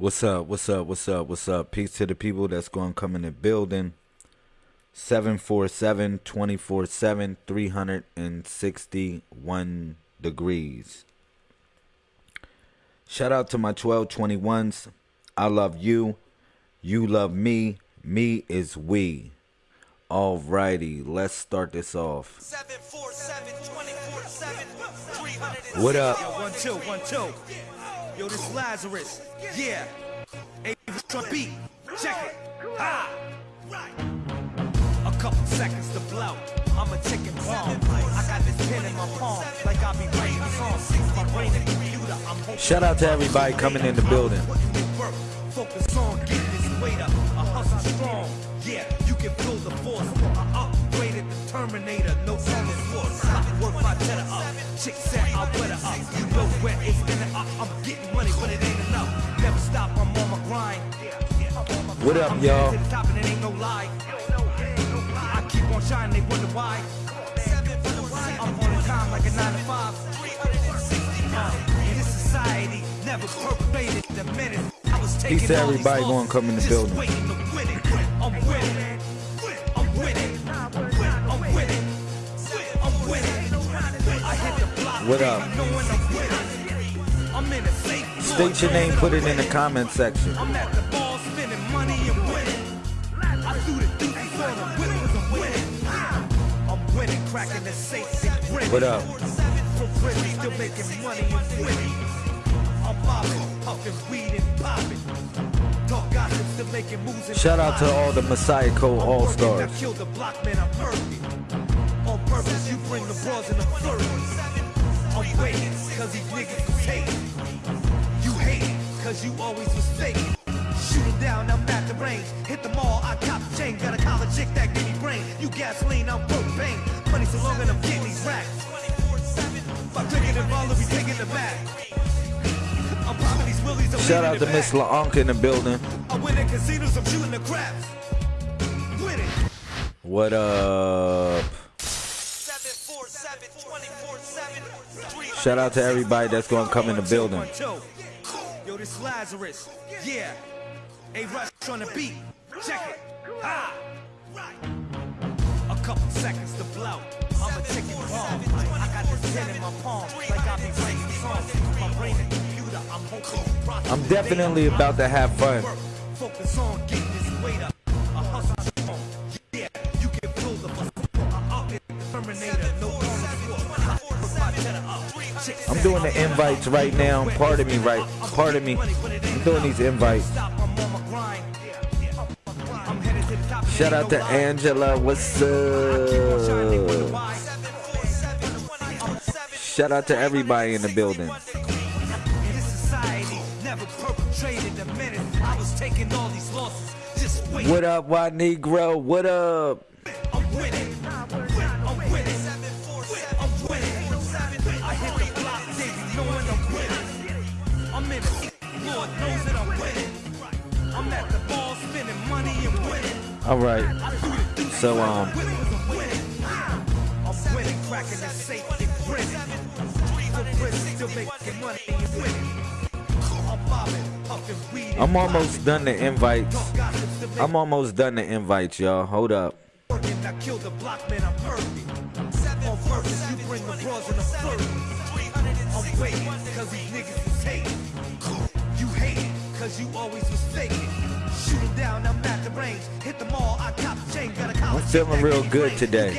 What's up? What's up? What's up? What's up? Peace to the people that's going to come in the building. 747 24 7 361 degrees. Shout out to my 1221s. I love you. You love me. Me is we. Alrighty, let's start this off. 747 24 7 What up? Yo, one, two, one, two. Yo, this Lazarus. Yeah. Avis beat. Check it. Ah. A couple seconds to blow. I'm a ticking bomb. I got this pen in my palm. Like I'll be writing songs. My brain and computer. I'm Shout out to everybody coming in the building. Focus on getting this weight up. A hustle strong. Yeah, you can feel the force. I upgraded the Terminator. No promise force. I work my up. Chick said I weather up. You know where it's gonna up. I'm getting money, but it ain't enough. Never stop. I'm on my grind. What up, y'all? headed to the top and it ain't no lie. I keep on shining. They wonder why. I'm on time like a nine to five. Uh, in this society, never perpetrated the menace. I was taking Peace to everybody gonna come in the building. waiting to win it. I'm winning. I'm winning. I'm winning. I'm winning. I hit the block. What up? knowing I'm winning. I'm in a safe State your name, put it in the comment section. I'm at the ball spending money and winning. I threw the deuces on them with 'cause I'm winning. I'm winning, cracking the safe and grinning. What up? For prison, still making money and winning. I'm bobbing, puffing weed and popping. Talk gossip, still making moves Shout out to all the Messiah Code All Stars. I killed the block, man, I'm perfect. On purpose, you bring the bras and the flirt. I'm waiting, cause these niggas is hating. You hate cause you always was fake. Shoot 'em down, I'm at the range. Hit the mall, I cop chain. Got a college chick that give me brain. You gasoline, I'm propane. Money so long and I'm getting these racks. If I drink it and roll, we taking the back. Shout out to. Miss LaUnca in the building. What up? Shout out to everybody that's to come in the building. Yo, this Lazarus. Yeah. A rush on the beat. Check it. Ha. A couple seconds to blow. I'm a ticking bomb. I got this pen in my palm. Like I be writing songs. My brain. I'm definitely about to have fun. I'm doing the invites right now. Pardon me, right? Pardon me. I'm doing these invites. Shout out to. Angela. What's up? Shout out to everybody in the building. The up, spending Negro? What up? All right. So, um, I'm. I'm almost done the invites. I'm almost done the invites, y'all. Hold up. I'm feeling real good today.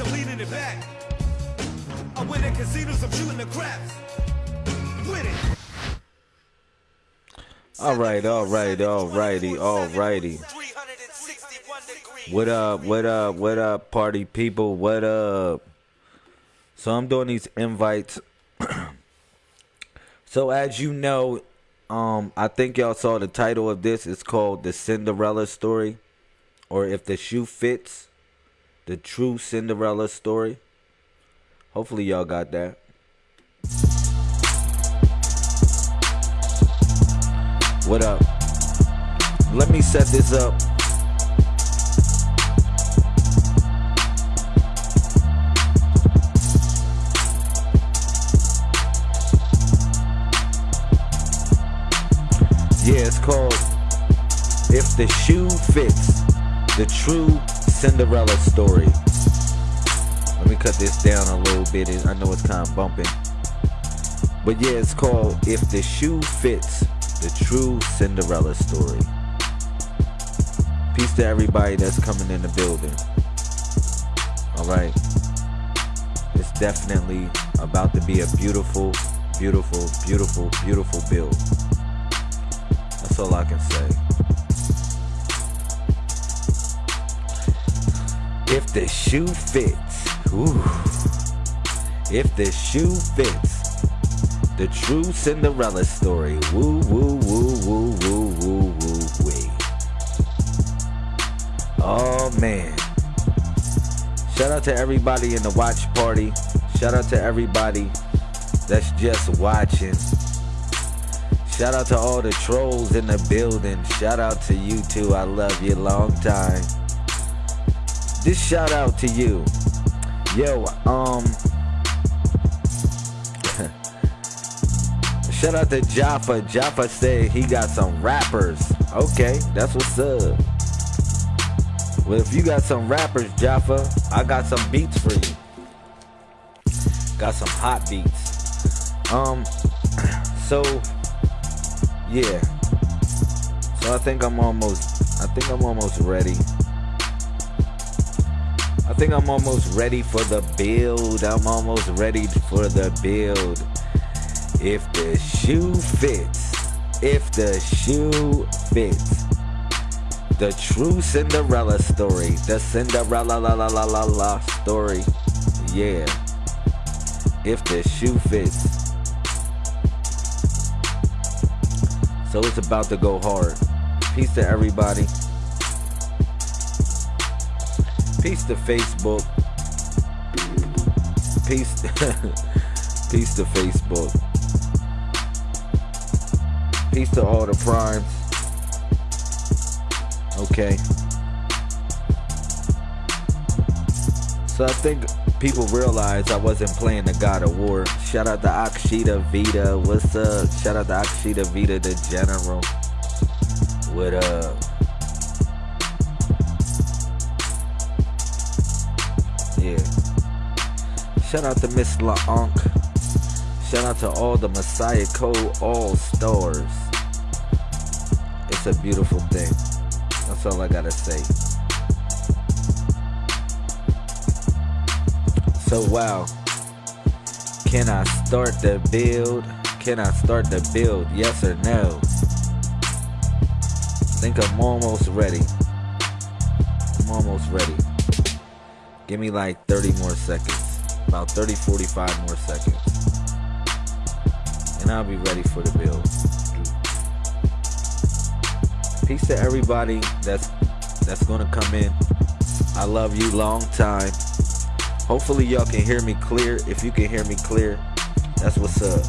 I'm leaning it back. I'm winning casinos, I'm shooting the craps. Winning. All right, all right, all righty, all righty. What up, what up, what up, party people? What up? So I'm doing these invites. so as you know, um, I think y'all saw the title of this. It's called The Cinderella Story. Or if the shoe fits, the True Cinderella Story. Hopefully y'all got that. What up? Let me set this up. Yeah, it's called If the Shoe Fits the True Cinderella Story. Let me cut this down a little bit. I know it's kind of bumping. But yeah, it's called If the Shoe Fits The True Cinderella Story. Peace to everybody that's coming in the building. Alright. It's definitely about to be a beautiful, beautiful, beautiful, beautiful build. That's all I can say. If the shoe fits, ooh. If the shoe fits, the true Cinderella story. Woo, woo, woo, woo, woo, woo, woo, wee. Oh man. Shout out to everybody in the watch party. Shout out to everybody that's just watching. Shout out to all the trolls in the building. Shout out to you too. I love you long time. This shout out to you. Yo, um Shout out to Jaffa. Jaffa said he got some rappers. Okay, that's what's up. Well, if you got some rappers, Jaffa, I got some beats for you. Got some hot beats. Um, so yeah. So I think I'm almost. I think I'm almost ready. I think I'm almost ready for the build. I'm almost ready for the build. If the shoe fits, if the shoe fits, the true Cinderella story, the Cinderella la la la la la story, yeah. If the shoe fits, so it's about to go hard. Peace to everybody. Peace to Facebook. Peace. Peace to Facebook. Peace to all the primes. Okay. So I think people realize I wasn't playing the God of War. Shout out to Akshita Vita. What's up? Shout out to Akshita Vita, the general. What up? Yeah. Shout out to Miss LaUnc. Shout out to all the Messiah Code All Stars. It's a beautiful thing. That's all I gotta say. So wow. Can I start the build? Can I start the build? Yes or no? think I'm almost ready. I'm almost ready. Give me like 30 more seconds. About 30, 45 more seconds. And I'll be ready for the build. Peace to everybody that's that's gonna come in. I love you long time. Hopefully y'all can hear me clear. If you can hear me clear, that's what's up.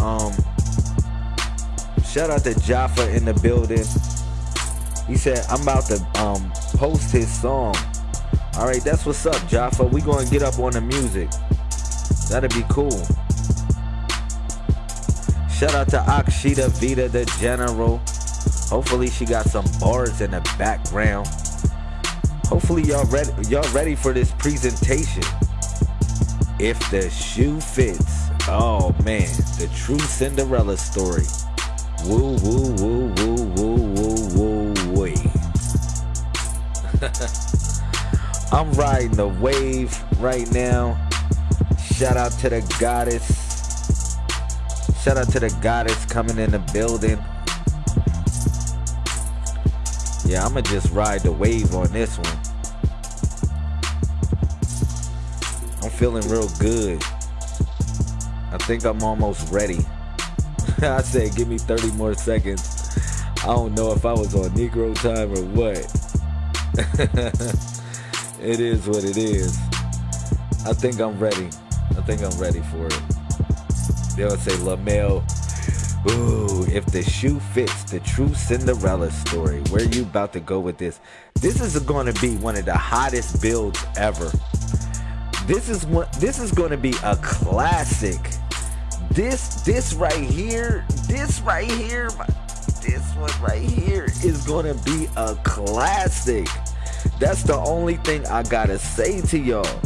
Um shout out to Jaffa in the building. He said I'm about to um post his song. Alright, that's what's up, Jaffa. We gonna get up on the music. That'd be cool. Shout out to Akshita Vita, the general. Hopefully she got some bars in the background. Hopefully y'all ready y'all ready for this presentation. If the shoe fits. Oh man, the true Cinderella story. Woo woo woo woo woo I'm riding the wave right now. Shout out to the goddess. Shout out to the goddess coming in the building. Yeah, I'ma just ride the wave on this one. I'm feeling real good. I think I'm almost ready. I said give me 30 more seconds. I don't know if I was on Negro time or what. it is what it is. I think I'm ready. I think I'm ready for it. They'll say LaMel. Ooh, if the shoe fits, the true Cinderella story. Where are you about to go with this? This is going to be one of the hottest builds ever. This is one. This is going to be a classic. this this right here, this right here, this one right here is gonna be a classic. That's the only thing I gotta say to y'all.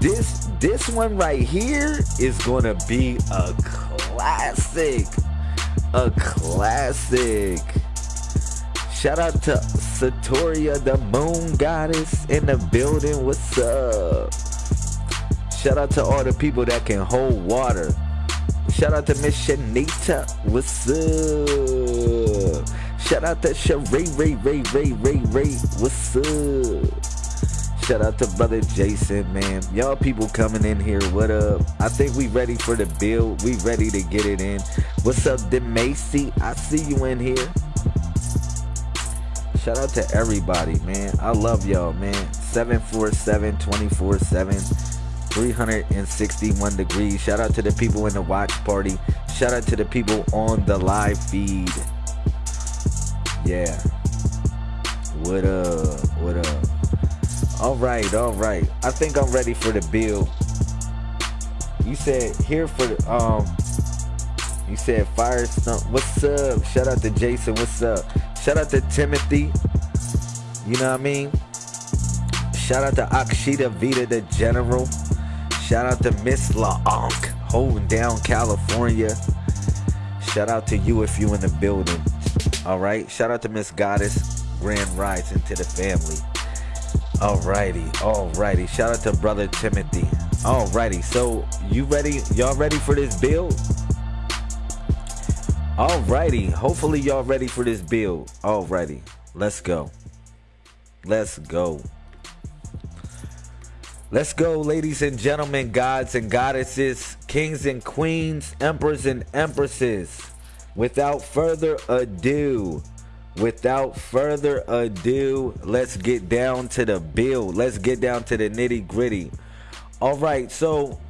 This this one right here is gonna be a classic. A classic. Shout out to Satoria, the moon goddess in the building. What's up? Shout out to all the people that can hold water. Shout out to Miss Shanita. What's up? Shout out to Sheree Ray Ray Ray Ray Ray. What's up? Shout out to brother Jason, man. Y'all people coming in here. What up? I think we ready for the build. We ready to get it in. What's up, Demacy? I see you in here. Shout out to everybody, man. I love y'all, man. 747 24 7. 361 degrees. Shout out to the people in the watch party. Shout out to the people on the live feed. Yeah. What up? What up? All right, all right. I think I'm ready for the bill. You said here for the um. You said fire stump. What's up? Shout out to Jason. What's up? Shout out to Timothy. You know what I mean? Shout out to Akshita Vita, the general. Shout out to Miss LaOnk, holding down California. Shout out to you if you in the building. All right. Shout out to Miss Goddess. Grand Rising into the family. Alrighty, alrighty. Shout out to brother Timothy. Alrighty, so you ready? Y'all ready for this build? Alrighty, hopefully y'all ready for this build. Alrighty, let's go. Let's go. Let's go, ladies and gentlemen, gods and goddesses, kings and queens, emperors and empresses. Without further ado, without further ado, let's get down to the build. Let's get down to the nitty gritty. All right, so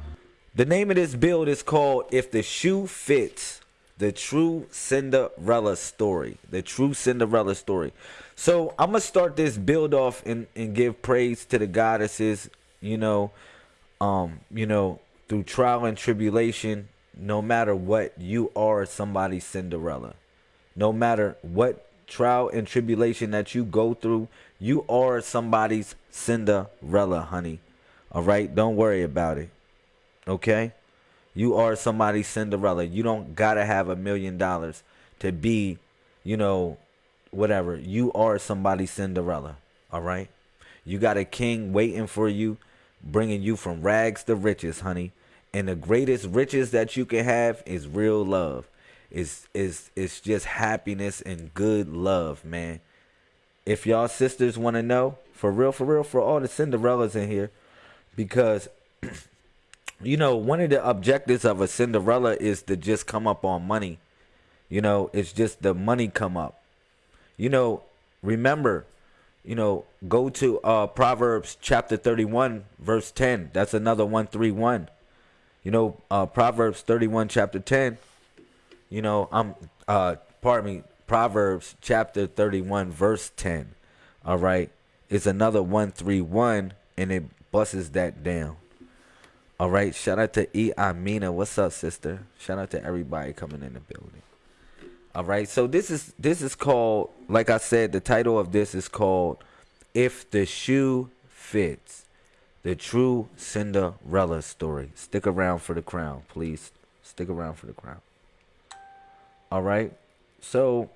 the name of this build is called If the Shoe Fits The True Cinderella Story. The True Cinderella Story. So I'm going to start this build off and, and give praise to the goddesses, you know, um, you know, through trial and tribulation no matter what, you are somebody's Cinderella. No matter what trial and tribulation that you go through, you are somebody's Cinderella, honey. All right? Don't worry about it. Okay? You are somebody's Cinderella. You don't got to have a million dollars to be, you know, whatever. You are somebody's Cinderella. All right? You got a king waiting for you, bringing you from rags to riches, honey. And the greatest riches that you can have is real love. It's, it's, it's just happiness and good love, man. If y'all sisters want to know, for real, for real, for all the Cinderellas in here, because, you know, one of the objectives of a Cinderella is to just come up on money. You know, it's just the money come up. You know, remember, you know, go to uh Proverbs chapter 31, verse 10. That's another 131. You know, uh, Proverbs 31, chapter 10. You know, I'm, uh, pardon me, Proverbs chapter 31, verse 10. All right. It's another 131, and it busses that down. All right. Shout out to E. Amina. What's up, sister? Shout out to everybody coming in the building. All right. So this is this is called, like I said, the title of this is called "If the Shoe Fits." the true Cinderella story. Stick around for the crown, please. Stick around for the crown. All right. So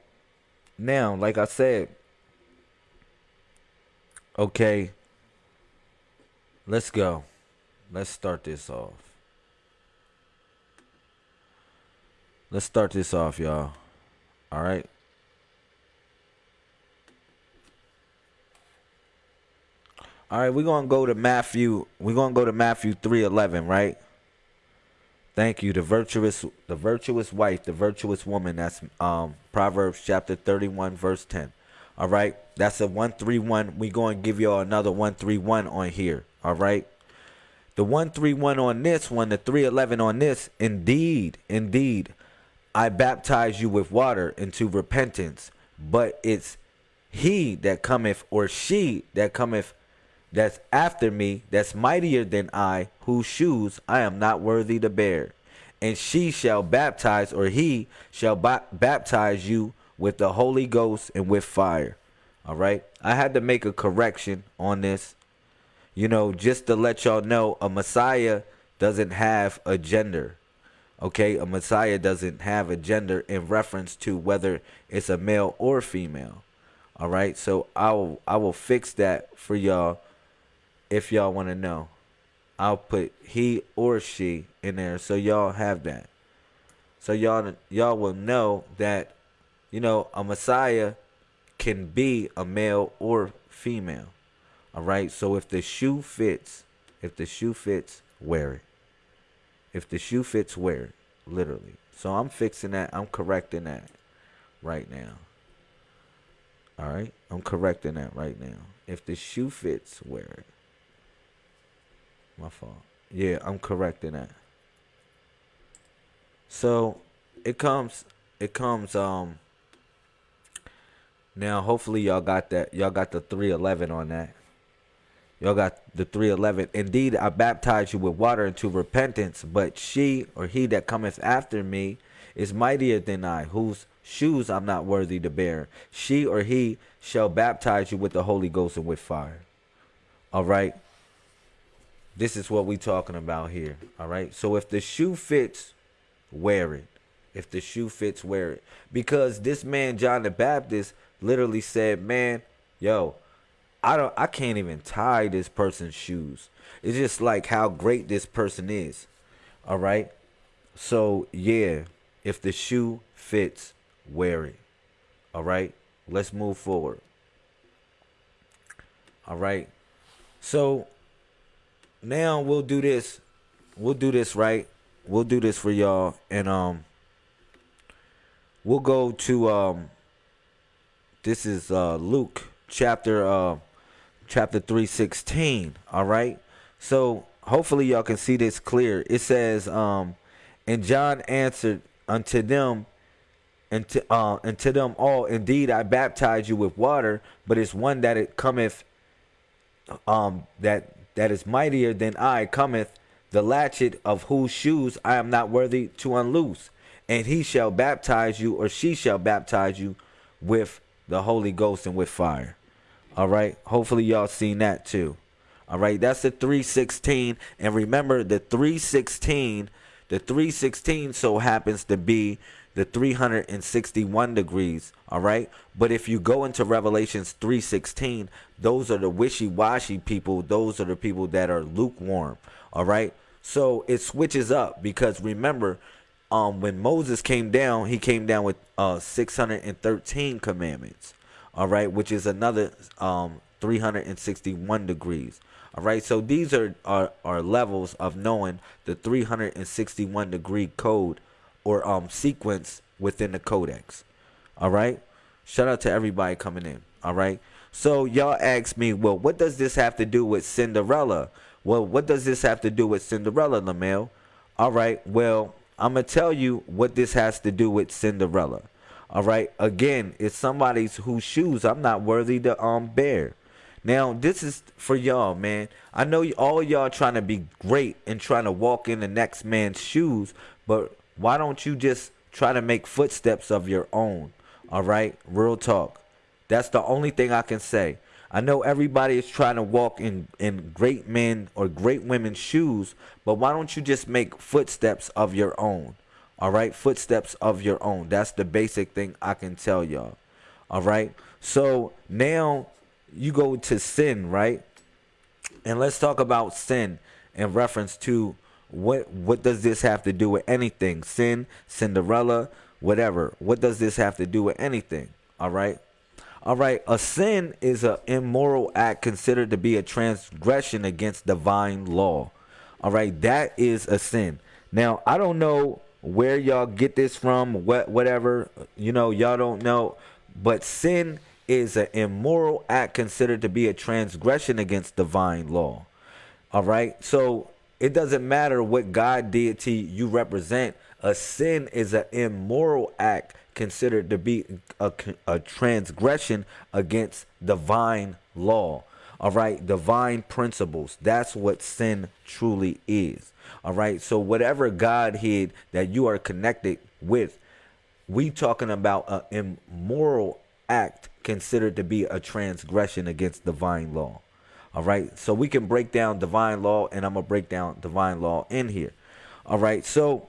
now, like I said, okay, let's go. Let's start this off. Let's start this off, y'all. All right. All right, we're gonna go to Matthew. We're gonna go to Matthew three eleven, right? Thank you. The virtuous, the virtuous wife, the virtuous woman. That's um, Proverbs chapter thirty one, verse ten. All right, that's a one three one. We're gonna give y'all another one three one on here. All right, the one three one on this one, the three eleven on this. Indeed, indeed, I baptize you with water into repentance, but it's he that cometh or she that cometh that's after me, that's mightier than I, whose shoes I am not worthy to bear. and she shall baptize, or he shall ba- baptize you with the Holy Ghost and with fire. All right. I had to make a correction on this. You know, just to let y'all know, a Messiah doesn't have a gender. Okay, a Messiah doesn't have a gender in reference to whether it's a male or female. All right, so I will I will fix that for y'all if y'all want to know. I'll put he or she in there so y'all have that. So y'all y'all will know that you know a Messiah can be a male or female. All right? So if the shoe fits, if the shoe fits, wear it. If the shoe fits, wear it. Literally. So I'm fixing that. I'm correcting that right now. All right? I'm correcting that right now. If the shoe fits, wear it. My fault. Yeah, I'm correcting that. So it comes it comes um now hopefully y'all got that y'all got the 311 on that. Y'all got the 311. Indeed, I baptize you with water into repentance, but she or he that cometh after me is mightier than I, whose shoes I'm not worthy to bear. She or he shall baptize you with the Holy Ghost and with fire. All right. This is what we talking about here. All right. So if the shoe fits, wear it. If the shoe fits, wear it. Because this man, John the Baptist, literally said, Man, yo, I don't I can't even tie this person's shoes. It's just like how great this person is. All right? So, yeah, if the shoe fits, wear it. All right? Let's move forward. All right. So, now we'll do this. We'll do this, right? We'll do this for y'all and um we'll go to um this is uh Luke chapter uh chapter 316 all right? So hopefully y'all can see this clear. It says um and john answered unto them and to, uh, and to them all indeed i baptize you with water but it's one that it cometh um that that is mightier than i cometh the latchet of whose shoes i am not worthy to unloose. And he shall baptize you or she shall baptize you with the holy ghost and with fire all right. Hopefully y'all seen that too. All right. That's the 316. And remember the 316, the 316 so happens to be the 361 degrees. All right. But if you go into Revelations 316, those are the wishy-washy people. Those are the people that are lukewarm. All right. So it switches up because remember, um, when Moses came down, he came down with uh 613 commandments all right, which is another um 361 degrees. All right, so these are, are, are levels of knowing the 361 degree code or um sequence within the codex. All right, shout out to everybody coming in. All right, so y'all ask me, well, what does this have to do with Cinderella? Well, what does this have to do with Cinderella, Lamel? All right, well, I'm gonna tell you what this has to do with Cinderella. All right. Again, it's somebody's whose shoes I'm not worthy to um bear. Now, this is for y'all, man. I know all y'all trying to be great and trying to walk in the next man's shoes, but why don't you just try to make footsteps of your own? All right? Real talk. That's the only thing I can say. I know everybody is trying to walk in, in great men or great women's shoes, but why don't you just make footsteps of your own? All right, footsteps of your own. That's the basic thing I can tell y'all. All right. So now you go to sin, right? And let's talk about sin in reference to what what does this have to do with anything? Sin, Cinderella, whatever. What does this have to do with anything? All right. All right, a sin is an immoral act considered to be a transgression against divine law. All right, that is a sin. Now, I don't know where y'all get this from, what whatever, you know, y'all don't know. But sin is an immoral act considered to be a transgression against divine law. All right. So it doesn't matter what God deity you represent. A sin is an immoral act considered to be a, a transgression against divine law. All right, divine principles. That's what sin truly is. All right, so whatever Godhead that you are connected with, we talking about an immoral act considered to be a transgression against divine law. All right, so we can break down divine law, and I'm gonna break down divine law in here. All right, so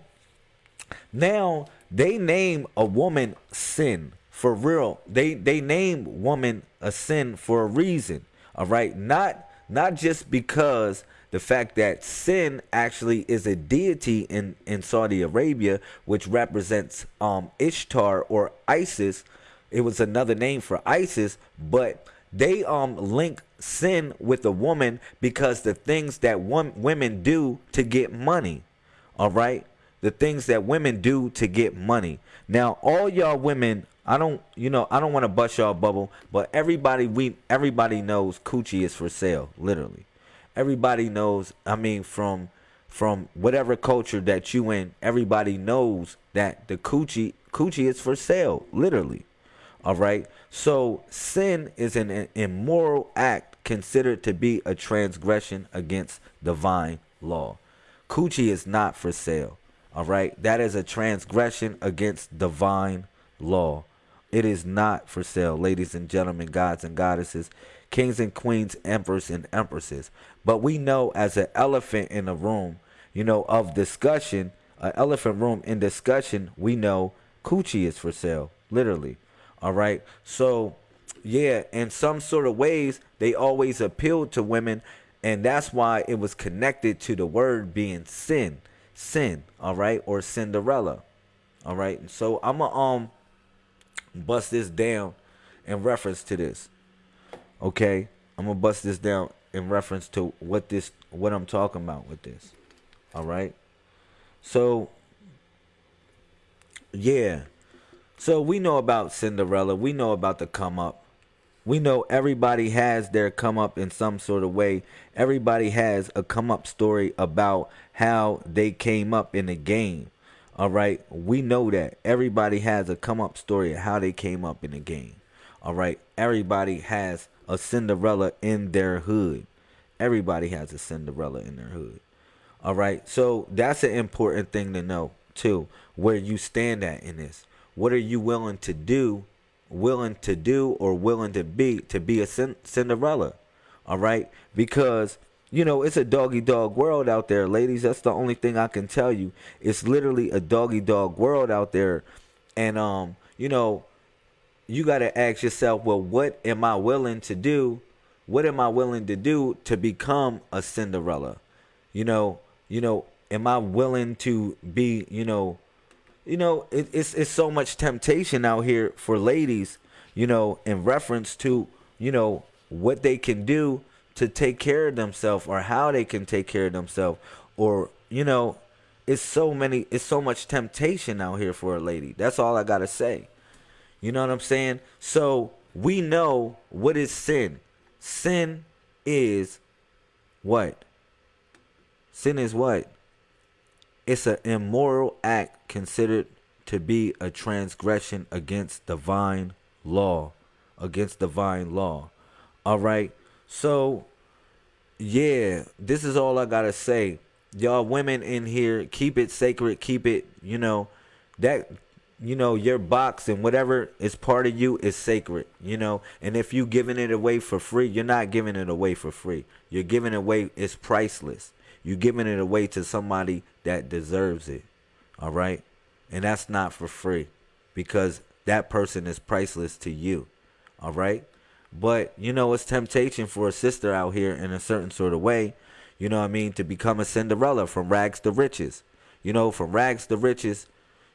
now they name a woman sin for real. They they name woman a sin for a reason. All right, not not just because the fact that sin actually is a deity in in Saudi Arabia, which represents um Ishtar or Isis. It was another name for Isis, but they um link sin with a woman because the things that one, women do to get money. All right, the things that women do to get money. Now, all y'all women, I don't, you know, I don't want to bust y'all bubble, but everybody we everybody knows coochie is for sale, literally. Everybody knows. I mean, from from whatever culture that you in, everybody knows that the coochie coochie is for sale, literally. All right. So sin is an immoral act considered to be a transgression against divine law. Coochie is not for sale. All right. That is a transgression against divine law. It is not for sale, ladies and gentlemen, gods and goddesses, kings and queens, emperors and empresses. But we know as an elephant in a room, you know, of discussion, an elephant room in discussion, we know coochie is for sale, literally. All right. So, yeah, in some sort of ways, they always appealed to women. And that's why it was connected to the word being sin. Sin. All right. Or Cinderella. All right. So I'm to um bust this down in reference to this. Okay. I'm to bust this down in reference to what this what I'm talking about with this. All right. So yeah. So we know about Cinderella. We know about the come up. We know everybody has their come up in some sort of way. Everybody has a come up story about how they came up in the game. All right. We know that. Everybody has a come up story of how they came up in the game. All right. Everybody has a Cinderella in their hood. Everybody has a Cinderella in their hood. All right. So that's an important thing to know, too, where you stand at in this. What are you willing to do, willing to do, or willing to be to be a Cinderella? All right, because you know it's a doggy dog world out there, ladies. That's the only thing I can tell you. It's literally a doggy dog world out there, and um, you know, you got to ask yourself, well, what am I willing to do? What am I willing to do to become a Cinderella? You know, you know, am I willing to be, you know, you know, it, it's it's so much temptation out here for ladies, you know, in reference to, you know, what they can do to take care of themselves or how they can take care of themselves or, you know, it's so many it's so much temptation out here for a lady. That's all I got to say. You know what I'm saying? So, we know what is sin. Sin is what? Sin is what? It's an immoral act considered to be a transgression against divine law. Against divine law. All right. So, yeah, this is all I got to say. Y'all women in here, keep it sacred. Keep it, you know, that you know your box and whatever is part of you is sacred you know and if you giving it away for free you're not giving it away for free you're giving it away it's priceless you're giving it away to somebody that deserves it. All right? And that's not for free because that person is priceless to you. All right? But, you know, it's temptation for a sister out here in a certain sort of way, you know what I mean, to become a Cinderella from rags to riches. You know, from rags to riches,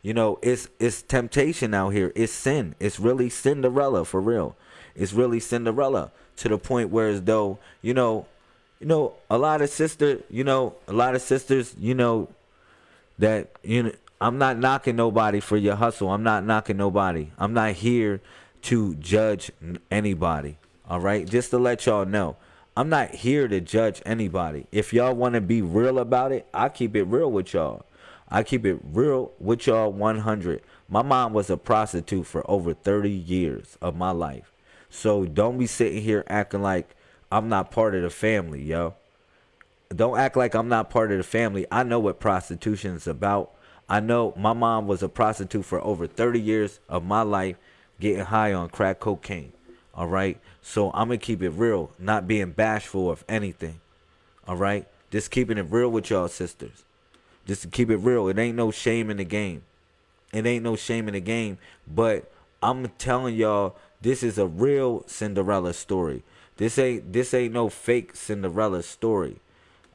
you know, it's it's temptation out here. It's sin. It's really Cinderella for real. It's really Cinderella to the point where as though, you know, you know, a lot of sister, you know, a lot of sisters, you know, that you know, I'm not knocking nobody for your hustle. I'm not knocking nobody. I'm not here to judge anybody. All right, just to let y'all know, I'm not here to judge anybody. If y'all want to be real about it, I keep it real with y'all. I keep it real with y'all 100. My mom was a prostitute for over 30 years of my life. So don't be sitting here acting like I'm not part of the family, yo. Don't act like I'm not part of the family. I know what prostitution is about. I know my mom was a prostitute for over 30 years of my life getting high on crack cocaine. All right. So I'm going to keep it real, not being bashful of anything. All right. Just keeping it real with y'all sisters. Just to keep it real. It ain't no shame in the game. It ain't no shame in the game. But I'm telling y'all, this is a real Cinderella story. This ain't this ain't no fake Cinderella story.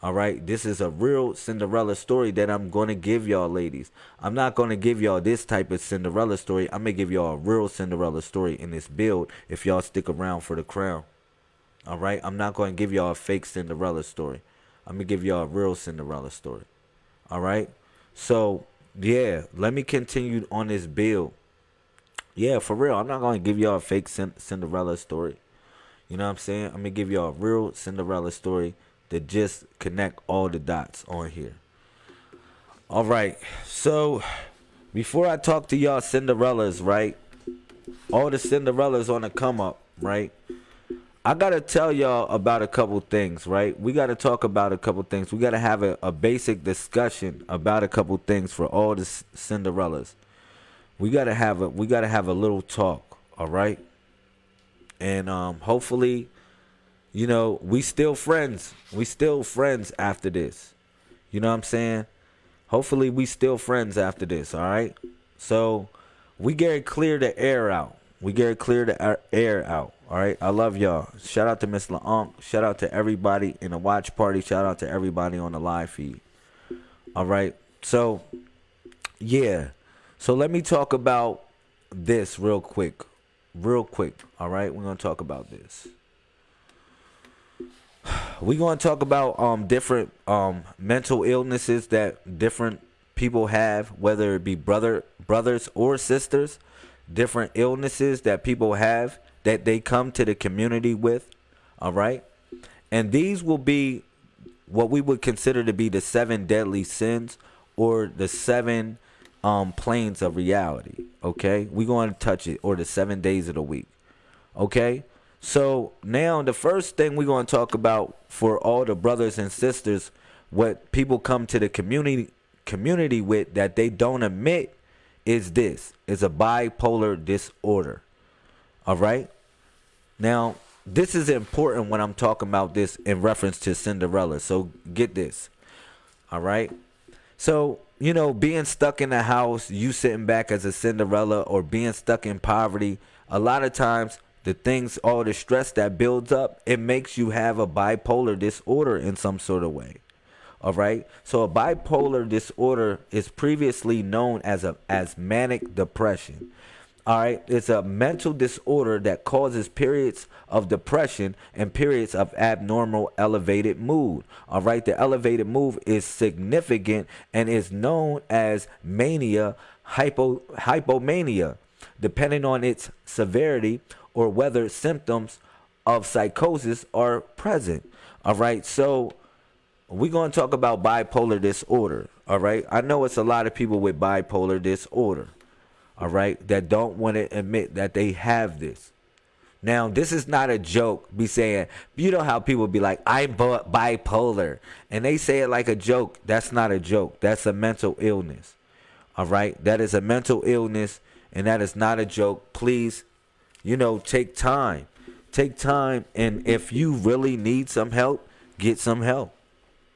All right, this is a real Cinderella story that I'm going to give y'all, ladies. I'm not going to give y'all this type of Cinderella story. I'm to give y'all a real Cinderella story in this build if y'all stick around for the crown. All right, I'm not going to give y'all a fake Cinderella story. I'm to give y'all a real Cinderella story. All right, so yeah, let me continue on this build. Yeah, for real, I'm not to give y'all a fake Cinderella story. You know what I'm saying? I'm to give y'all a real Cinderella story to just connect all the dots on here. All right. So before I talk to y'all Cinderellas, right? All the Cinderellas on the come up, right? I gotta tell y'all about a couple things, right? We gotta talk about a couple things. We gotta have a, a basic discussion about a couple things for all the Cinderellas. We gotta have a we gotta have a little talk, all right? And um, hopefully you know, we still friends. We still friends after this. You know what I'm saying? Hopefully we still friends after this, all right? So we get clear the air out. We get clear the air out. All right. I love y'all. Shout out to Miss LaUnc. Shout out to everybody in the watch party. Shout out to everybody on the live feed. All right. So, yeah. So let me talk about this real quick. Real quick. All right. We're to talk about this we're to talk about um different um mental illnesses that different people have whether it be brother brothers or sisters different illnesses that people have that they come to the community with all right? And these will be what we would consider to be the seven deadly sins or the seven um planes of reality okay? We're going to touch it or the seven days of the week okay? So now the first thing we're going to talk about for all the brothers and sisters, what people come to the community community with that they don't admit is this is a bipolar disorder. All right? Now, this is important when I'm talking about this in reference to Cinderella. So get this. All right? So, you know, being stuck in the house, you sitting back as a Cinderella or being stuck in poverty, a lot of times the things, all the stress that builds up, it makes you have a bipolar disorder in some sort of way. All right. So a bipolar disorder is previously known as a as manic depression. All right. It's a mental disorder that causes periods of depression and periods of abnormal elevated mood. All right. The elevated mood is significant and is known as mania hypo hypomania. Depending on its severity, or whether symptoms of psychosis are present. All right. So we're going to talk about bipolar disorder. All right. I know it's a lot of people with bipolar disorder. All right. That don't want to admit that they have this. Now, this is not a joke. Be saying, you know how people be like, I'm bipolar. And they say it like a joke. That's not a joke. That's a mental illness. All right. That is a mental illness. And that is not a joke. Please you know, take time. Take time. And if you really need some help, get some help.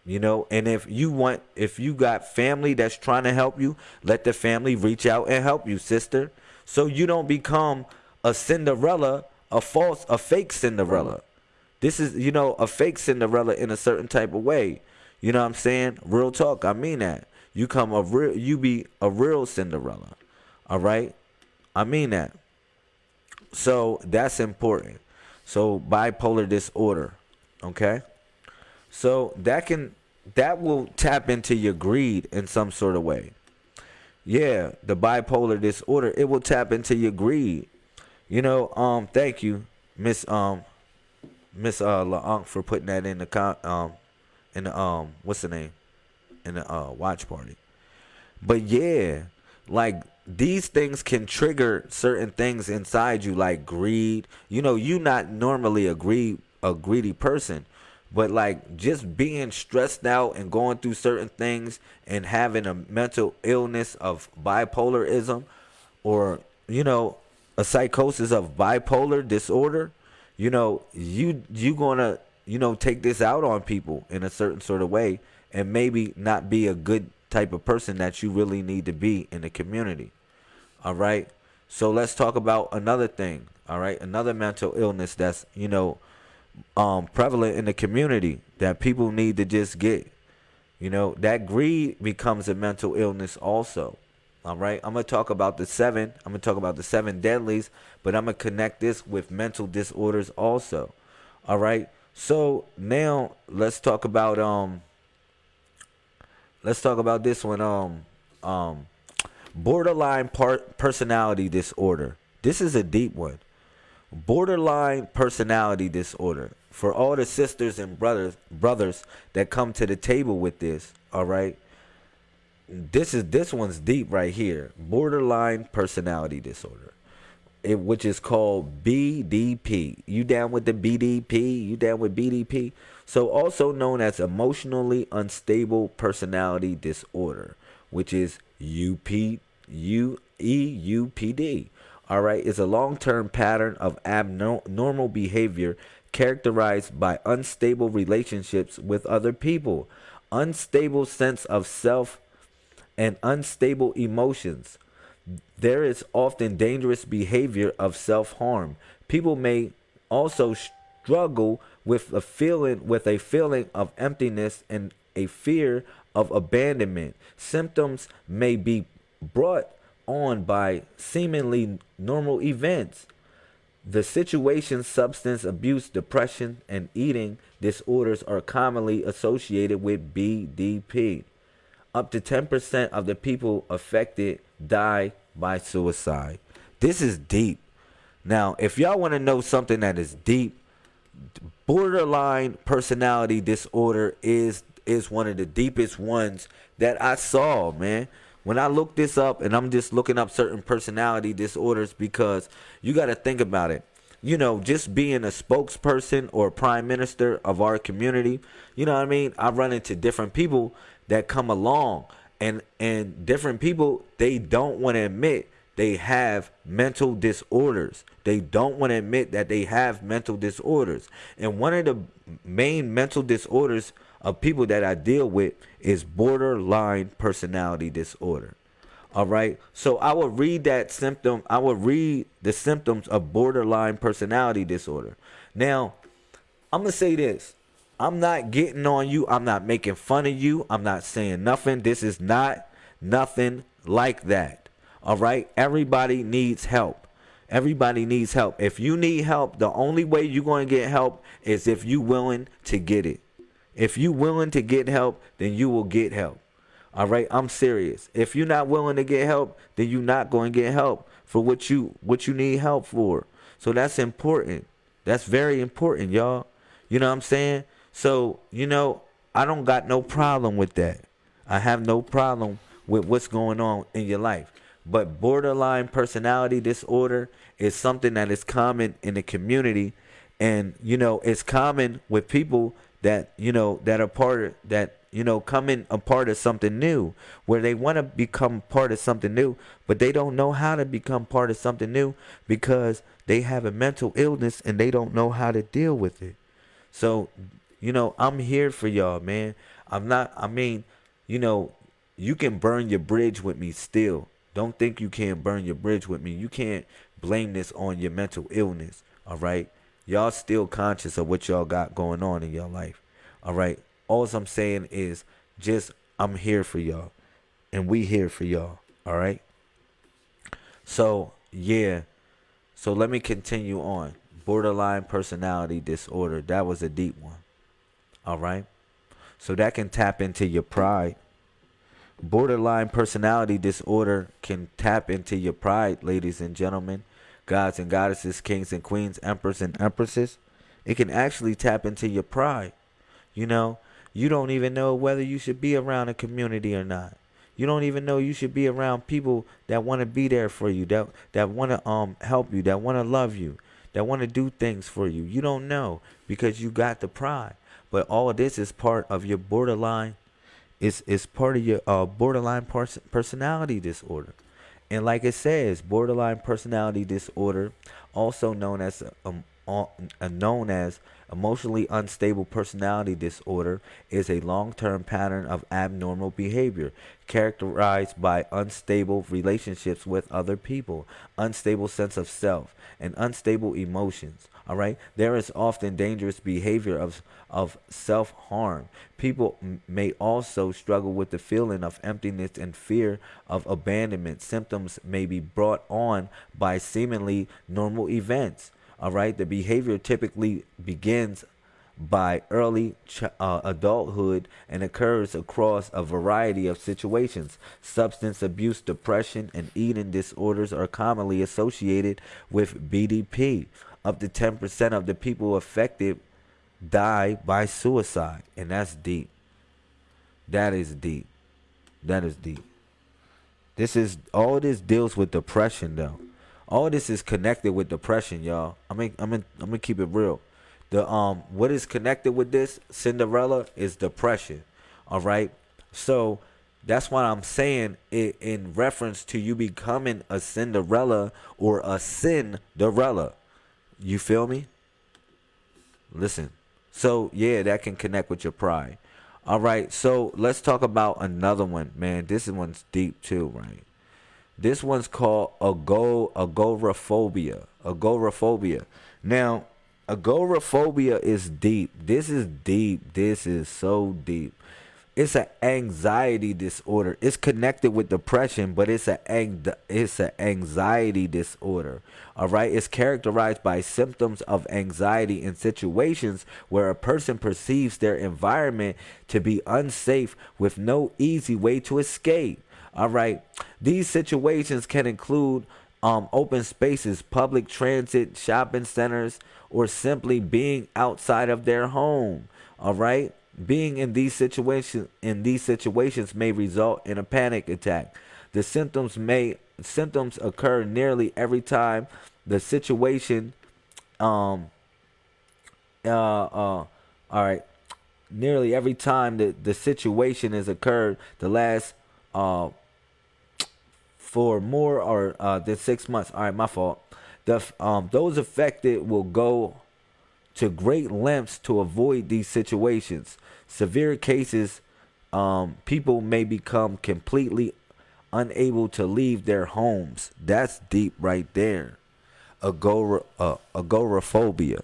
You know, and if you want, if you got family that's trying to help you, let the family reach out and help you, sister. So you don't become a Cinderella, a false, a fake Cinderella. This is, you know, a fake Cinderella in a certain type of way. You know what I'm saying? Real talk. I mean that. You come a real, you be a real Cinderella. All right? I mean that. So that's important. So bipolar disorder, okay? So that can that will tap into your greed in some sort of way. Yeah, the bipolar disorder, it will tap into your greed. You know, um thank you, Miss um Miss uh LaUnc for putting that in the con- um in the um what's the name? In the uh watch party. But yeah, like these things can trigger certain things inside you like greed you know you not normally a greed a greedy person. But like just being stressed out and going through certain things and having a mental illness of bipolarism or, you know, a psychosis of bipolar disorder, you know, you you gonna, you know, take this out on people in a certain sort of way and maybe not be a good type of person that you really need to be in the community. All right. So let's talk about another thing. All right. Another mental illness that's, you know, um, prevalent in the community that people need to just get. You know, that greed becomes a mental illness also. All right. I'm going to talk about the seven. I'm going to talk about the seven deadlies, but I'm going to connect this with mental disorders also. All right. So now let's talk about um let's talk about this one um um borderline part personality disorder. This is a deep one borderline personality disorder. For all the sisters and brothers brothers that come to the table with this, all right? This is this one's deep right here. Borderline personality disorder. It, which is called BDP. You down with the BDP? You down with BDP? So also known as emotionally unstable personality disorder, which is UP UEUPD all right, is a long term pattern of abnormal behavior characterized by unstable relationships with other people, unstable sense of self, and unstable emotions. There is often dangerous behavior of self harm. People may also struggle with a feeling with a feeling of emptiness and a fear of abandonment. Symptoms may be brought on by seemingly normal events. The situation, substance abuse, depression, and eating disorders are commonly associated with BDP. Up to 10% of the people affected die by suicide. This is deep. Now, if y'all want to know something that is deep, borderline personality disorder is is one of the deepest ones that I saw, man when I look this up and I'm just looking up certain personality disorders because you got to think about it. You know, just being a spokesperson or prime minister of our community, you know what I mean? I run into different people that come along and and different people they don't want to admit they have mental disorders. They don't want to admit that they have mental disorders. And one of the main mental disorders of people that I deal with is borderline personality disorder. All right. So I will read that symptom. I will read the symptoms of borderline personality disorder. Now, I'm going to say this. I'm not getting on you. I'm not making fun of you. I'm not saying nothing. This is not nothing like that. All right. Everybody needs help. Everybody needs help. If you need help, the only way you're going to get help is if you're willing to get it. If you willing to get help, then you will get help. All right, I'm serious. If you're not willing to get help, then you're not going to get help for what you what you need help for. So that's important. That's very important, y'all. You know what I'm saying? So, you know, I don't got no problem with that. I have no problem with what's going on in your life. But borderline personality disorder is something that is common in the community and you know, it's common with people that you know that are part of that you know coming a part of something new where they want to become part of something new but they don't know how to become part of something new because they have a mental illness and they don't know how to deal with it. So you know i'm here for y'all man. I'm not i mean you know you can burn your bridge with me still. Don't think you can't burn your bridge with me. You can't blame this on your mental illness all right y'all still conscious of what y'all got going on in your life. All right. All I'm saying is just I'm here for y'all. And we here for y'all. All right. So yeah. So let me continue on. Borderline personality disorder. That was a deep one. All right. So that can tap into your pride. Borderline personality disorder can tap into your pride, ladies and gentlemen gods and goddesses, kings and queens, emperors and empresses. It can actually tap into your pride. You know, you don't even know whether you should be around a community or not. You don't even know you should be around people that want to be there for you, that that want to um help you, that want to love you. that want to do things for you. You don't know because you got the pride. But all of this is part of your borderline. It's, it's part of your uh, borderline pers- personality disorder. And like it says, borderline personality disorder, also known as um, uh, known as emotionally unstable personality disorder, is a long-term pattern of abnormal behavior characterized by unstable relationships with other people, unstable sense of self, and unstable emotions. All right, there is often dangerous behavior of of self harm. People may also struggle with the feeling of emptiness and fear of abandonment. Symptoms may be brought on by seemingly normal events. All right, the behavior typically begins by early uh, adulthood and occurs across a variety of situations. Substance abuse, depression, and eating disorders are commonly associated with BDP. Up to 10% of the people affected die by suicide. And that's deep. That is deep. That is deep. This is all this deals with depression though. All this is connected with depression, y'all. I mean I'm in, I'm gonna keep it real. The um what is connected with this Cinderella is depression. All right. So that's why I'm saying it in reference to you becoming a Cinderella or a Cinderella. You feel me? Listen. So yeah, that can connect with your pride. All right, so let's talk about another one, man. This one's deep too, right? This one's called ago agoraphobia. Agoraphobia. Now, agoraphobia is deep. This is deep. This is so deep it's an anxiety disorder. It's connected with depression, but it's a ang- it's an anxiety disorder. All right, it's characterized by symptoms of anxiety in situations where a person perceives their environment to be unsafe with no easy way to escape. All right, these situations can include um, open spaces, public transit, shopping centers, or simply being outside of their home. All right being in these situations in these situations may result in a panic attack. The symptoms may symptoms occur nearly every time the situation um uh uh all right nearly every time the, the situation has occurred the last uh for more or uh than six months all right my fault the um those affected will go to great lengths to avoid these situations severe cases, um, people may become completely unable to leave their homes. That's deep right there. Agora, uh, agoraphobia.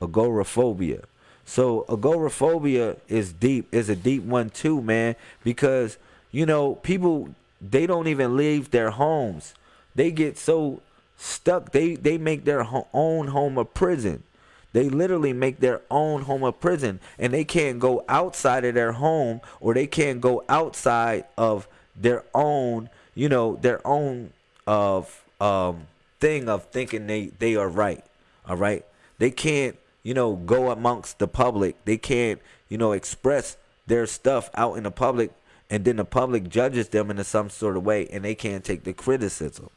Agoraphobia. So agoraphobia is deep. Is a deep one too, man. Because you know people they don't even leave their homes. They get so stuck. They they make their ho- own home a prison. They literally make their own home a prison and they can't go outside of their home or they can't go outside of their own, you know, their own of um thing of thinking they they are right. All right? They can't, you know, go amongst the public. They can't, you know, express their stuff out in the public and then the public judges them in some sort of way and they can't take the criticism.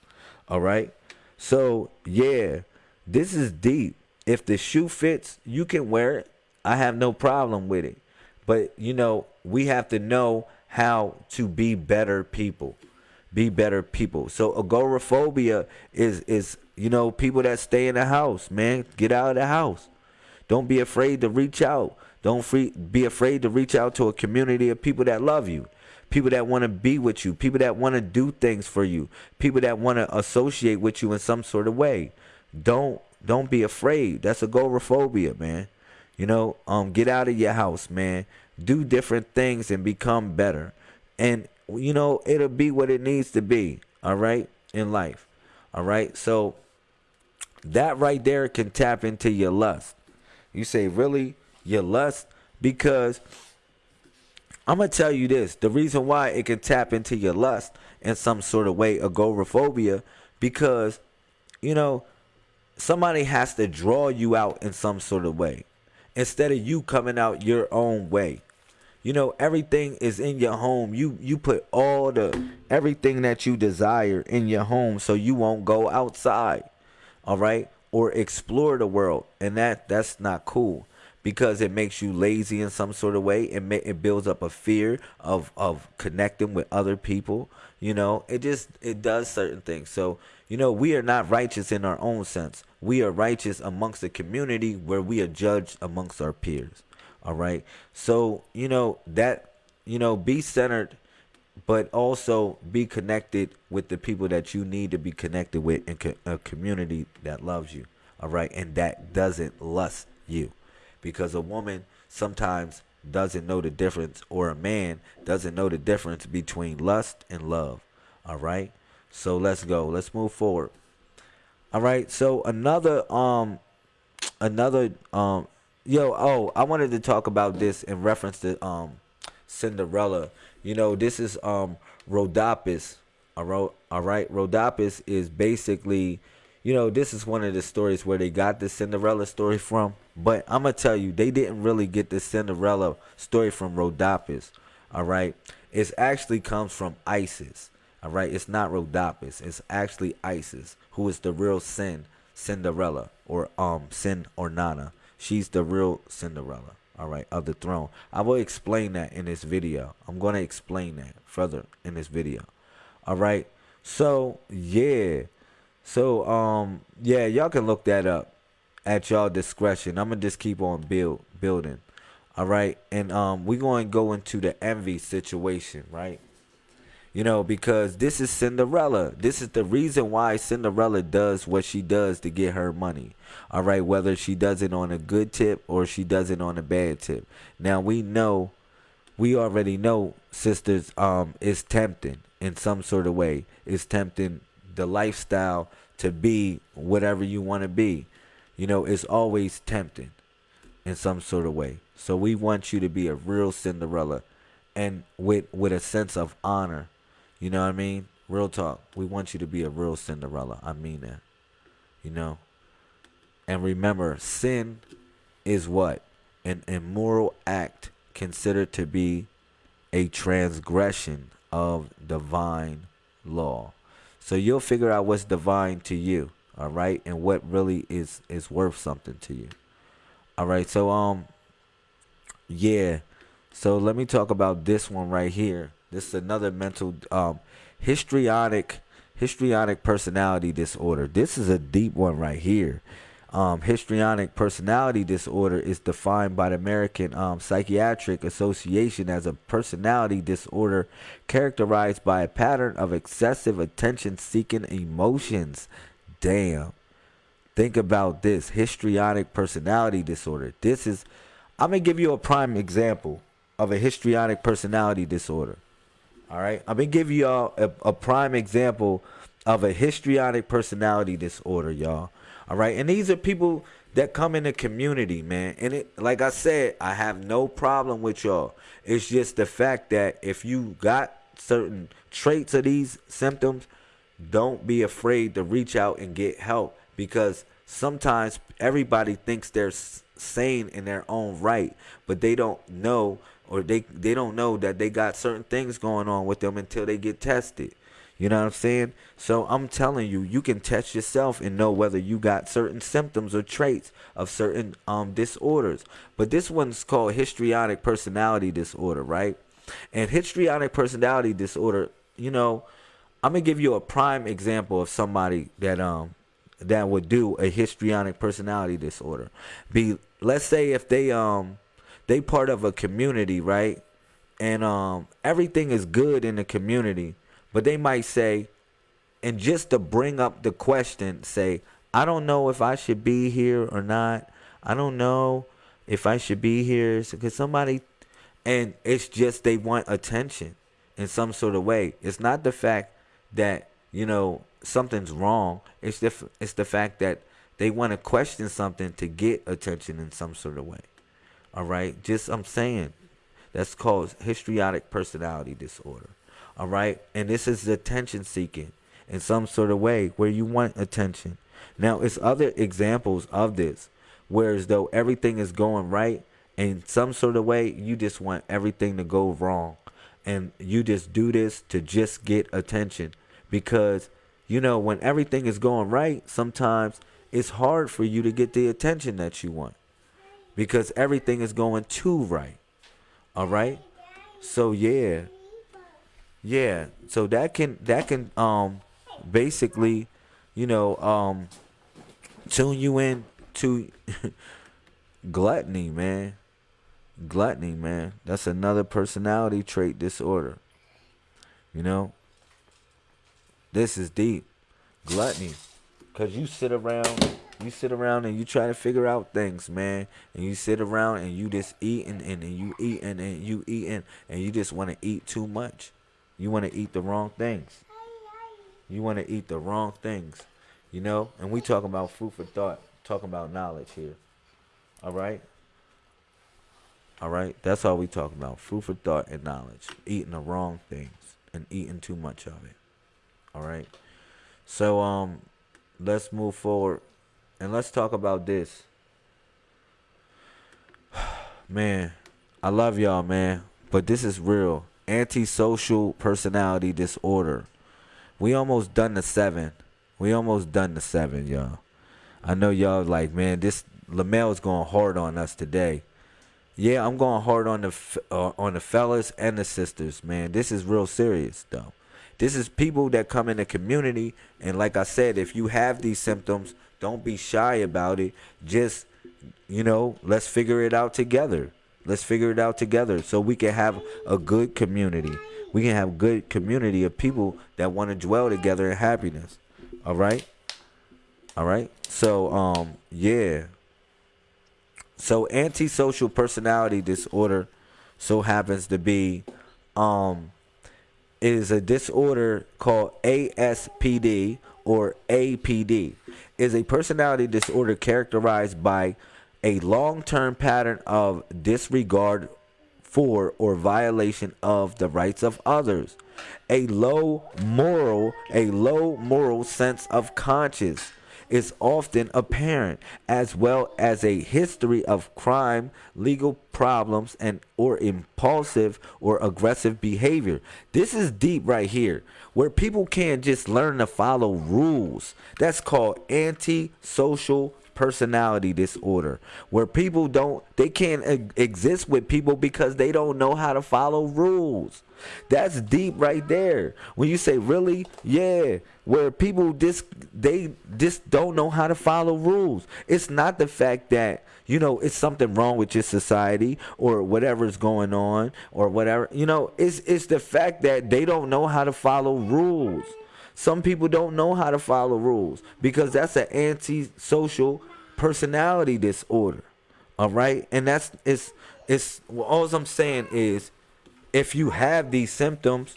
All right? So, yeah, this is deep if the shoe fits, you can wear it. I have no problem with it. But you know, we have to know how to be better people. Be better people. So agoraphobia is is you know people that stay in the house, man. Get out of the house. Don't be afraid to reach out. Don't free, be afraid to reach out to a community of people that love you. People that want to be with you, people that want to do things for you, people that want to associate with you in some sort of way. Don't don't be afraid. That's agoraphobia, man. You know, um, get out of your house, man. Do different things and become better. And you know, it'll be what it needs to be. All right, in life. All right. So that right there can tap into your lust. You say, really, your lust? Because I'm gonna tell you this: the reason why it can tap into your lust in some sort of way, agoraphobia, because you know somebody has to draw you out in some sort of way instead of you coming out your own way you know everything is in your home you you put all the everything that you desire in your home so you won't go outside all right or explore the world, and that that's not cool because it makes you lazy in some sort of way. It may, it builds up a fear of of connecting with other people. You know, it just it does certain things. So you know, we are not righteous in our own sense. We are righteous amongst the community where we are judged amongst our peers. All right. So you know that you know be centered but also be connected with the people that you need to be connected with in a community that loves you all right and that doesn't lust you because a woman sometimes doesn't know the difference or a man doesn't know the difference between lust and love. All right? So let's go. Let's move forward. All right? So another um another um yo oh i wanted to talk about this in reference to um cinderella. You know this is um rhodopis. All right all right? Rhodopis is basically you know, this is one of the stories where they got the Cinderella story from. But I'm gonna tell you, they didn't really get the Cinderella story from Rhodopis. All right, it actually comes from Isis. All right, it's not Rhodopis. It's actually Isis, who is the real Sin Cinderella or um Sin or Nana. She's the real Cinderella. All right, of the throne. I will explain that in this video. I'm gonna explain that further in this video. All right. So yeah. So um yeah, y'all can look that up at y'all discretion. I'm gonna just keep on build building. All right, and um we're going to go into the envy situation, right? You know, because this is Cinderella. This is the reason why Cinderella does what she does to get her money. All right, whether she does it on a good tip or she does it on a bad tip. Now we know, we already know, sisters, um, is tempting in some sort of way. It's tempting the lifestyle to be whatever you want to be. You know, it's always tempting in some sort of way. So we want you to be a real Cinderella and with with a sense of honor. You know what I mean? Real talk. We want you to be a real Cinderella. I mean that. You know? And remember, sin is what? An immoral act considered to be a transgression of divine law. So you'll figure out what's divine to you, all right, and what really is is worth something to you. All right. So um yeah. So let me talk about this one right here. This is another mental um histrionic histrionic personality disorder. This is a deep one right here um, histrionic personality disorder is defined by the American um, Psychiatric Association as a personality disorder characterized by a pattern of excessive attention seeking emotions. Damn. Think about this histrionic personality disorder. This is, I'm going to give you a prime example of a histrionic personality disorder. All right. I'm going to give you all a, a prime example of a histrionic personality disorder, y'all. All right. And these are people that come in the community, man. And it like I said, I have no problem with y'all. It's just the fact that if you got certain traits of these symptoms, don't be afraid to reach out and get help because sometimes everybody thinks they're sane in their own right, but they don't know or they they don't know that they got certain things going on with them until they get tested. You know what I'm saying? So I'm telling you, you can test yourself and know whether you got certain symptoms or traits of certain um disorders. But this one's called histrionic personality disorder, right? And histrionic personality disorder, you know, I'm gonna give you a prime example of somebody that um that would do a histrionic personality disorder. Be let's say if they um they part of a community, right? And um everything is good in the community but they might say, and just to bring up the question, say, I don't know if I should be here or not. I don't know if I should be here. Because somebody, and it's just they want attention in some sort of way. It's not the fact that, you know, something's wrong. It's the, it's the fact that they want to question something to get attention in some sort of way. All right. Just, I'm saying, that's called histrionic personality disorder. All right. And this is attention seeking in some sort of way where you want attention. Now, it's other examples of this, whereas though everything is going right, in some sort of way, you just want everything to go wrong. And you just do this to just get attention. Because, you know, when everything is going right, sometimes it's hard for you to get the attention that you want because everything is going too right. All right? So yeah. Yeah. So that can that can um basically, you know, um tune you in to gluttony, man. Gluttony, man. That's another personality trait disorder. You know? This is deep. Gluttony. Cause you sit around, you sit around and you try to figure out things, man. And you sit around and you just eat and, and, you eat and, you eat and, and you just want to eat too much. You want to eat the wrong things. You want to eat the wrong things. You know? And we talking about food for thought, talking about knowledge here. All right? All right? That's all we talking about. Food for thought and knowledge. Eating the wrong things and eating too much of it. All right? So um let's move forward and let's talk about this. man, I love y'all, man, but this is real. Antisocial personality disorder. We almost done the seven. We almost done the seven, y'all. I know y'all like, man, this Lamel is going hard on us today. Yeah, I'm going hard on the uh, on the fellas and the sisters, man. This is real serious though. This is people that come in the community, and like I said, if you have these symptoms, don't be shy about it. Just, you know, let's figure it out together. Let's figure it out together so we can have a good community. We can have good community of people that want to dwell together in happiness. All right? All right? So, um, yeah. So antisocial personality disorder so happens to be um is a disorder called ASPD or APD. Is a personality disorder characterized by a long-term pattern of disregard for or violation of the rights of others. A low moral, a low moral sense of conscience is often apparent, as well as a history of crime, legal problems, and or impulsive or aggressive behavior. This is deep right here, where people can't just learn to follow rules. That's called antisocial personality disorder where people don't they can't exist with people because they don't know how to follow rules that's deep right there. When you say really? Yeah. Where people just they just don't know how to follow rules. It's not the fact that you know it's something wrong with your society or whatever's going on or whatever. You know it's it's the fact that they don't know how to follow rules. Some people don't know how to follow rules because that's an antisocial personality disorder. All right? And that's it's it's well, all I'm saying is if you have these symptoms,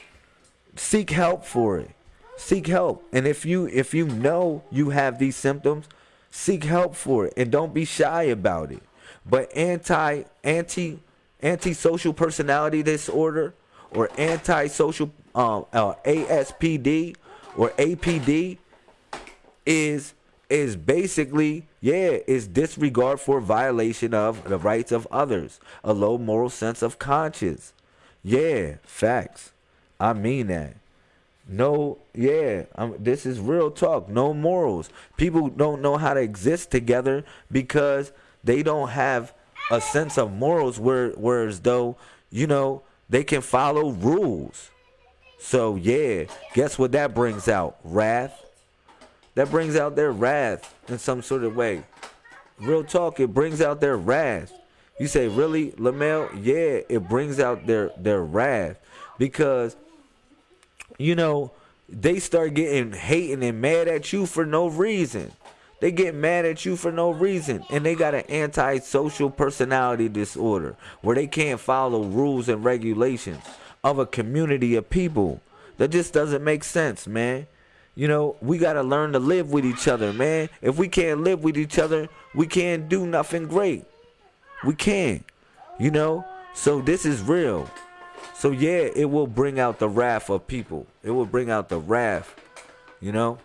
seek help for it. Seek help. And if you if you know you have these symptoms, seek help for it and don't be shy about it. But anti anti antisocial personality disorder or antisocial um uh, ASPD or APD is is basically, yeah, is disregard for violation of the rights of others, a low moral sense of conscience. Yeah, facts. I mean that. No, yeah, um, this is real talk. No morals. People don't know how to exist together because they don't have a sense of morals. Where, whereas though, you know, they can follow rules. So yeah, guess what that brings out? Wrath, that brings out their wrath in some sort of way. Real talk, it brings out their wrath. You say, really, Lamel? Yeah, it brings out their their wrath because you know they start getting hating and mad at you for no reason. They get mad at you for no reason, and they got an antisocial personality disorder where they can't follow rules and regulations of a community of people. That just doesn't make sense, man. You know, we got to learn to live with each other, man. If we can't live with each other, we can't do nothing great. We can't, you know? So this is real. So yeah, it will bring out the wrath of people. It will bring out the wrath, you know?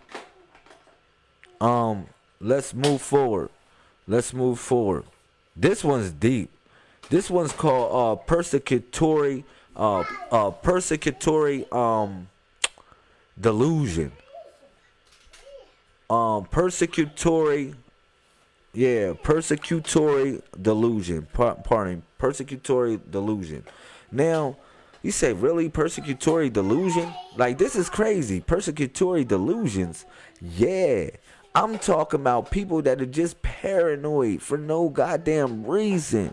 Um, let's move forward. Let's move forward. This one's deep. This one's called uh persecutory uh uh persecutory um delusion. um persecutory yeah, persecutory delusion. Par- pardon, persecutory delusion. Now, you say really persecutory delusion? Like this is crazy. Persecutory delusions. Yeah. I'm talking about people that are just paranoid for no goddamn reason.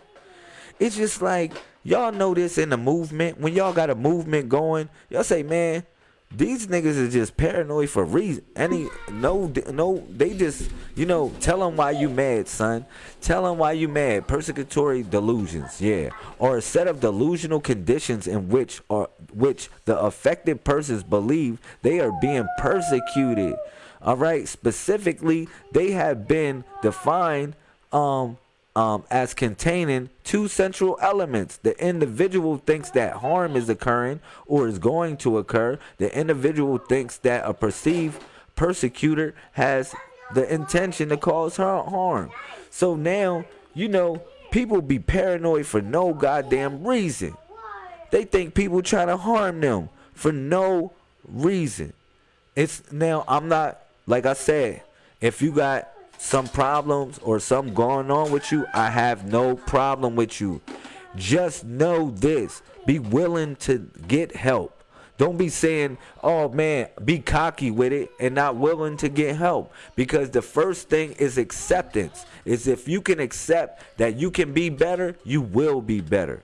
It's just like y'all know this in the movement. When y'all got a movement going, y'all say, man, these niggas are just paranoid for reason. Any no no they just you know tell them why you mad, son. Tell them why you mad. Persecutory delusions, yeah, or a set of delusional conditions in which or which the affected persons believe they are being persecuted. All right, specifically, they have been defined um um, as containing two central elements. The individual thinks that harm is occurring or is going to occur. The individual thinks that a perceived persecutor has the intention to cause her harm. So now, you know, people be paranoid for no goddamn reason. They think people trying to harm them for no reason. It's now, I'm not, like I said, if you got some problems or something going on with you, I have no problem with you. Just know this be willing to get help. Don't be saying, oh man, be cocky with it and not willing to get help. Because the first thing is acceptance. Is if you can accept that you can be better, you will be better.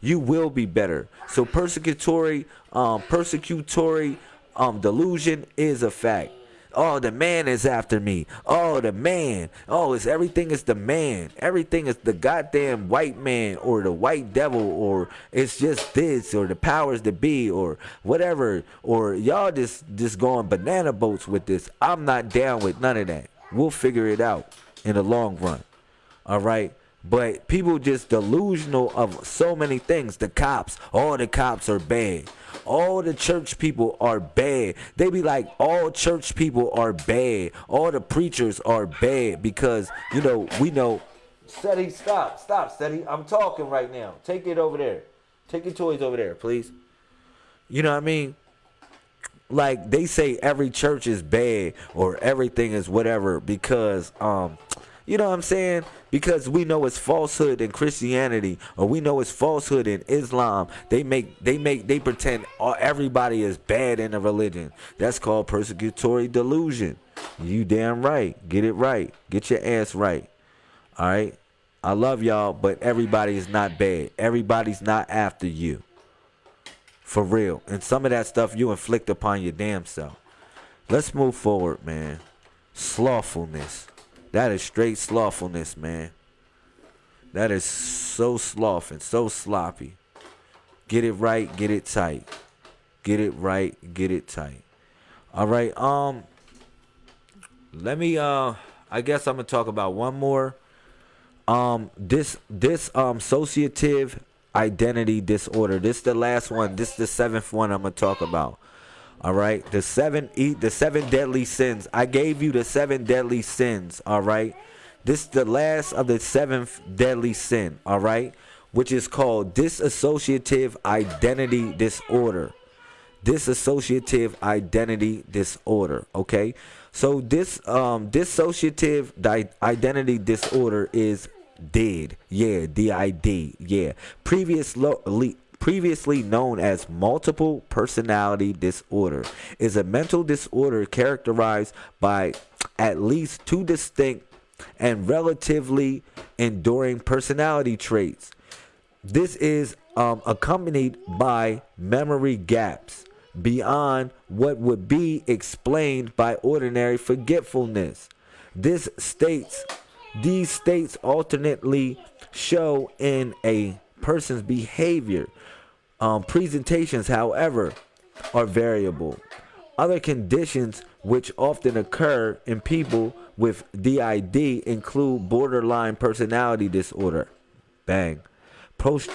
You will be better. So persecutory, um, persecutory um, delusion is a fact. Oh, the man is after me. Oh, the man. Oh, it's everything is the man. Everything is the goddamn white man or the white devil or it's just this or the powers that be or whatever. Or y'all just just going banana boats with this. I'm not down with none of that. We'll figure it out in the long run. All right. But people just delusional of so many things. The cops, all the cops are bad all the church people are bad. They be like, all church people are bad. All the preachers are bad because, you know, we know. Seti, stop, stop, Seti. I'm talking right now. Take it over there. Take your toys over there, please. You know what I mean? Like they say every church is bad or everything is whatever because um you know what I'm saying? Because we know it's falsehood in Christianity, or we know it's falsehood in Islam. They make, they make, they pretend everybody is bad in a religion. That's called persecutory delusion. You damn right. Get it right. Get your ass right. All right. I love y'all, but everybody is not bad. Everybody's not after you. For real. And some of that stuff you inflict upon your damn self. Let's move forward, man. Slothfulness. That is straight slothfulness, man. That is so sloth and so sloppy. Get it right, get it tight. Get it right, get it tight. All right, um let me uh I guess I'm going to talk about one more um this this um associative identity disorder. This is the last one. This is the seventh one I'm going to talk about. All right, the seven the seven deadly sins. I gave you the seven deadly sins. All right, this is the last of the seventh deadly sin. All right, which is called dissociative identity disorder. Dissociative identity disorder. Okay, so this um dissociative di- identity disorder is DID. Yeah, DID. Yeah. Previously previously known as multiple personality disorder, is a mental disorder characterized by at least two distinct and relatively enduring personality traits. This is um, accompanied by memory gaps beyond what would be explained by ordinary forgetfulness. This states these states alternately show in a person's behavior um, presentations, however, are variable. Other conditions which often occur in people with DID include borderline personality disorder, bang, post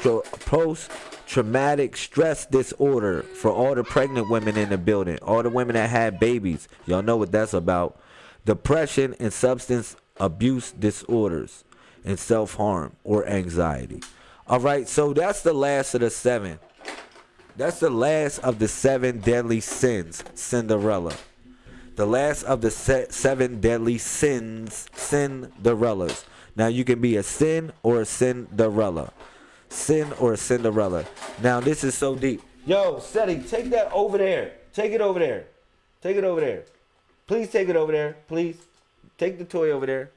traumatic stress disorder for all the pregnant women in the building, all the women that had babies. Y'all know what that's about. Depression and substance abuse disorders and self harm or anxiety. All right, so that's the last of the seven. That's the last of the seven deadly sins, Cinderella. The last of the seven deadly sins, Cinderellas. Now you can be a sin or a Cinderella. Sin or a Cinderella. Now this is so deep. Yo, Seti, take that over there. Take it over there. Take it over there. Please take it over there. Please. Take the toy over there.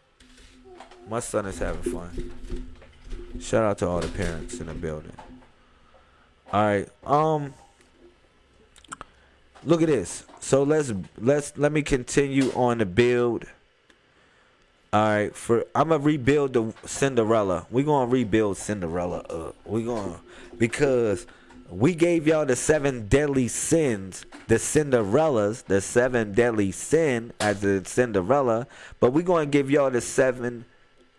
My son is having fun. Shout out to all the parents in the building. All right. Um look at this. So let's let's let me continue on the build. All right, for I'm gonna rebuild the Cinderella. We're gonna rebuild Cinderella up. We're gonna because we gave y'all the seven deadly sins, the Cinderellas, the seven deadly sin as the Cinderella, but we're gonna give y'all the seven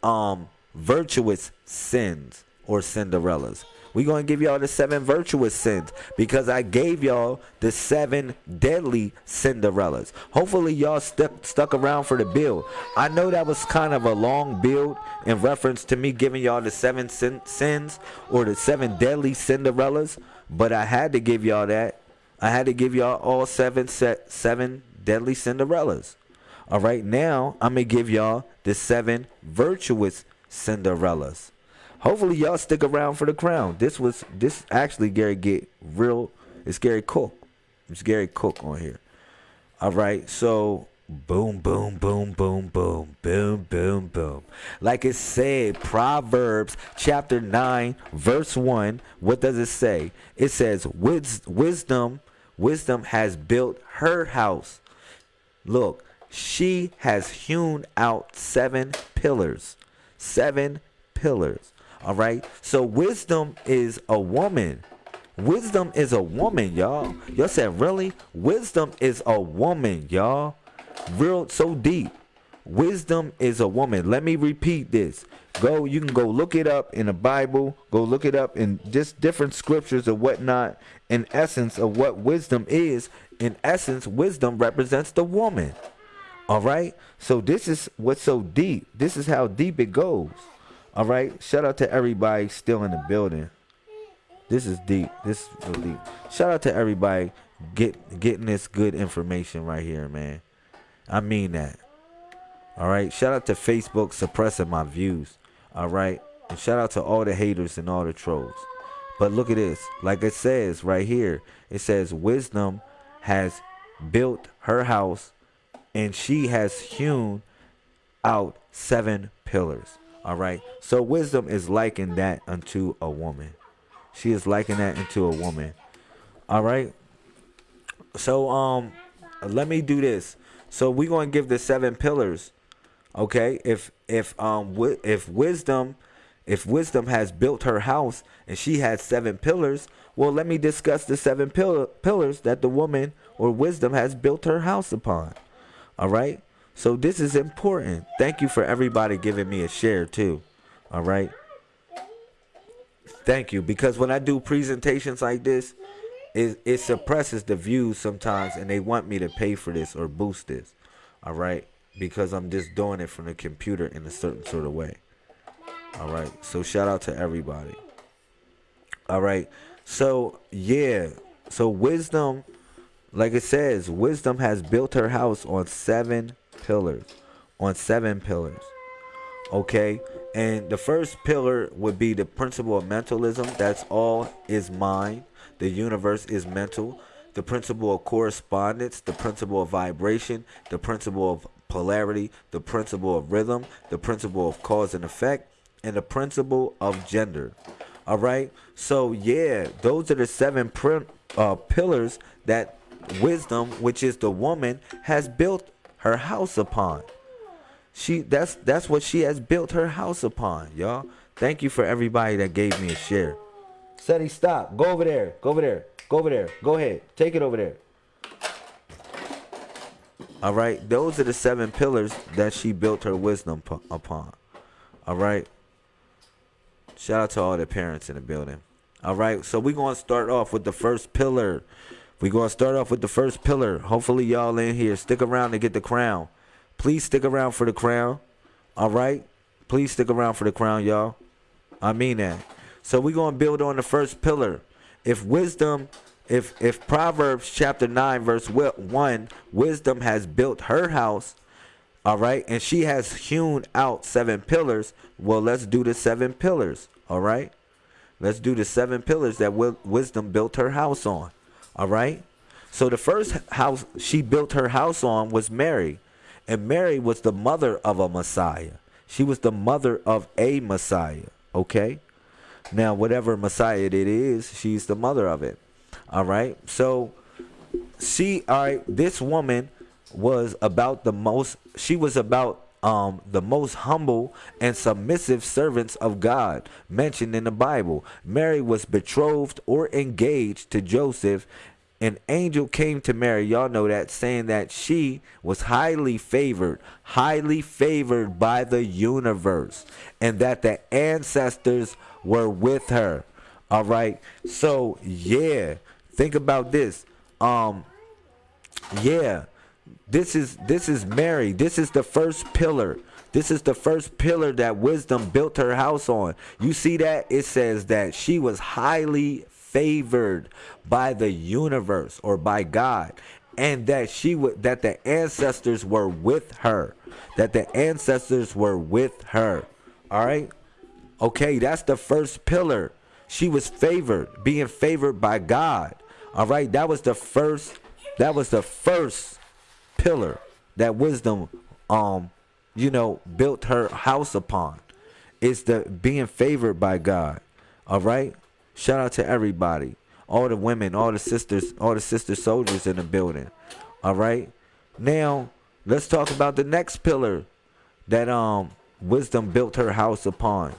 um virtuous sins or Cinderellas. We're going to give y'all the seven virtuous sins because I gave y'all the seven deadly Cinderellas. Hopefully, y'all stuck, stuck around for the build. I know that was kind of a long build in reference to me giving y'all the seven sin- sins or the seven deadly Cinderellas, but I had to give y'all that. I had to give y'all all seven set seven deadly Cinderellas. All right, now I'm gonna give y'all the seven virtuous Cinderellas. Hopefully y'all stick around for the crown. This was this actually Gary get real. It's Gary Cook. It's Gary Cook on here. All right, so boom, boom, boom, boom, boom, boom, boom, boom. Like it said, Proverbs chapter nine, verse one. What does it say? It says, "Wisdom, wisdom has built her house. Look, she has hewn out seven pillars, seven pillars." All right. So wisdom is a woman. Wisdom is a woman, y'all. Y'all said, really? Wisdom is a woman, y'all. Real so deep. Wisdom is a woman. Let me repeat this. Go, you can go look it up in the Bible. Go look it up in just different scriptures or whatnot. In essence of what wisdom is. In essence, wisdom represents the woman. All right. So this is what's so deep. This is how deep it goes. All right. Shout out to everybody still in the building. This is deep. This is real deep. Shout out to everybody get getting this good information right here, man. I mean that. All right. Shout out to Facebook suppressing my views. All right. And shout out to all the haters and all the trolls. But look at this. Like it says right here, it says wisdom has built her house and she has hewn out seven pillars. All right. So wisdom is likened that unto a woman. She is likened that into a woman. All right. So um, let me do this. So we're gonna give the seven pillars. Okay. If if um if wisdom if wisdom has built her house and she has seven pillars, well, let me discuss the seven pill- pillars that the woman or wisdom has built her house upon. All right. So this is important. Thank you for everybody giving me a share too. All right. Thank you because when I do presentations like this, it, it suppresses the views sometimes and they want me to pay for this or boost this. All right. Because I'm just doing it from the computer in a certain sort of way. All right. So shout out to everybody. All right. So yeah. So wisdom, like it says, wisdom has built her house on seven pillars, on seven pillars. Okay? And the first pillar would be the principle of mentalism. That's all is mind. The universe is mental. The principle of correspondence, the principle of vibration, the principle of polarity, the principle of rhythm, the principle of cause and effect, and the principle of gender. All right? So, yeah, those are the seven pr- uh, pillars that wisdom, which is the woman, has built her house upon. She that's that's what she has built her house upon, y'all. Thank you for everybody that gave me a share. Seti, stop. Go over there. Go over there. Go over there. Go ahead. Take it over there. All right. Those are the seven pillars that she built her wisdom upon. All right. Shout out to all the parents in the building. All right. So we're going to start off with the first pillar we're going to start off with the first pillar. Hopefully, y'all in here stick around to get the crown. Please stick around for the crown. All right? Please stick around for the crown, y'all. I mean that. So we're going to build on the first pillar. If wisdom if if Proverbs chapter 9 verse 1 wisdom has built her house all right and she has hewn out seven pillars well let's do the seven pillars all right let's do the seven pillars that wisdom built her house on all right? So the first house she built her house on was Mary. And Mary was the mother of a Messiah. She was the mother of a Messiah. Okay? Now whatever Messiah it is she's the mother of it. All right. So she all right, this woman was about the most she was about um, the most humble and submissive servants of God mentioned in the Bible. Mary was betrothed or engaged to Joseph. An angel came to Mary, y'all know that, saying that she was highly favored, highly favored by the universe, and that the ancestors were with her. All right. So, yeah, Think about this. Um, yeah, this is this is Mary. This is the first pillar. This is the first pillar that wisdom built her house on. You see that? It says that she was highly favored by the universe or by God and that she would that the ancestors were with her. That the ancestors were with her. All right? Okay, that's the first pillar. She was favored, being favored by God. All right, that was the first that was the first pillar that wisdom um you know built her house upon. Is the being favored by God. All right? Shout out to everybody. All the women, all the sisters, all the sister soldiers in the building. All right? Now, let's talk about the next pillar that um wisdom built her house upon.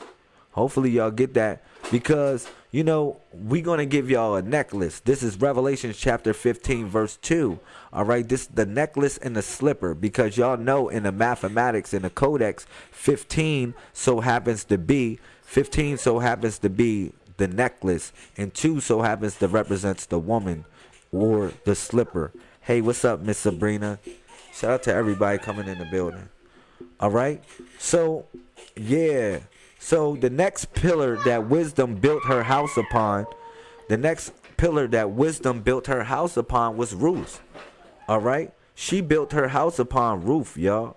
Hopefully y'all get that because you know, we're going to give y'all a necklace. This is Revelation chapter 15, verse 2. All right, this the necklace and the slipper because y'all know in the mathematics in the codex, 15 so happens to be 15 so happens to be the necklace, and 2 so happens to represents the woman or the slipper. Hey, what's up, Miss Sabrina? Shout out to everybody coming in the building. All right, so yeah. So the next pillar that wisdom built her house upon, the next pillar that wisdom built her house upon was Ruth. All right? She built her house upon Ruth, y'all.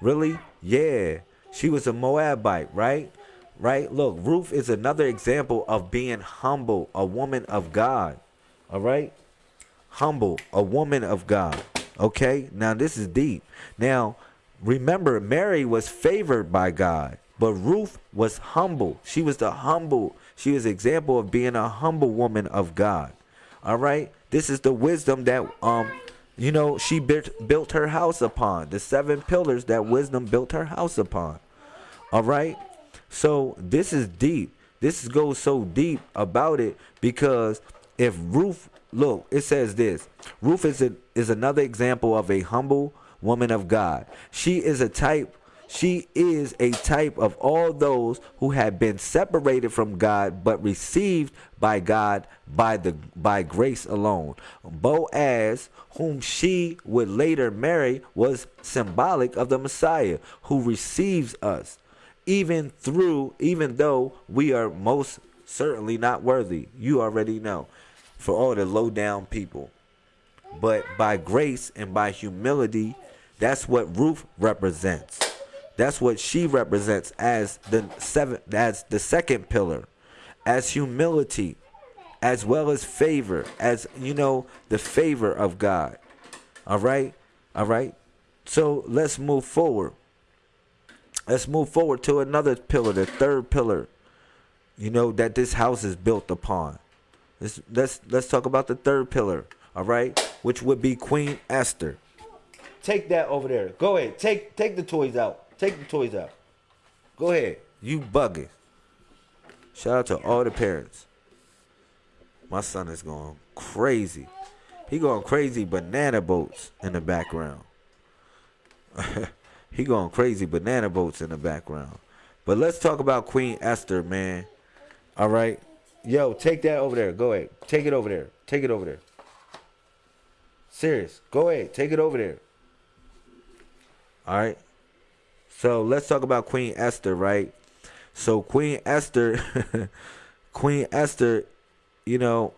Really? Yeah. She was a Moabite, right? Right? Look, Ruth is another example of being humble, a woman of God. All right? Humble, a woman of God. Okay? Now this is deep. Now, remember Mary was favored by God. But Ruth was humble. She was the humble. She was example of being a humble woman of God. All right? This is the wisdom that um you know she built built her house upon. The seven pillars that wisdom built her house upon. All right? So this is deep. This goes so deep about it because if Ruth look, it says this. Ruth is a, is another example of a humble woman of God. She is a type she is a type of all those who have been separated from God but received by God by the by grace alone. Boaz, whom she would later marry, was symbolic of the Messiah who receives us even through even though we are most certainly not worthy. You already know. For all the low down people. But by grace and by humility, that's what Ruth represents. That's what she represents as the seven as the second pillar, as humility, as well as favor, as you know, the favor of God. All right? All right? So let's move forward. Let's move forward to another pillar, the third pillar, you know, that this house is built upon. Let's let's let's talk about the third pillar, all right, which would be Queen Esther. Take that over there. Go ahead. Take take the toys out. Take the toys out. Go ahead. You bugging. Shout out to all the parents. My son is going crazy. He going crazy banana boats in the background. he going crazy banana boats in the background. But let's talk about Queen Esther, man. All right. Yo, take that over there. Go ahead. Take it over there. Take it over there. Serious. Go ahead. Take it over there. All right. So let's talk about Queen Esther, right? So Queen Esther, Queen Esther, you know,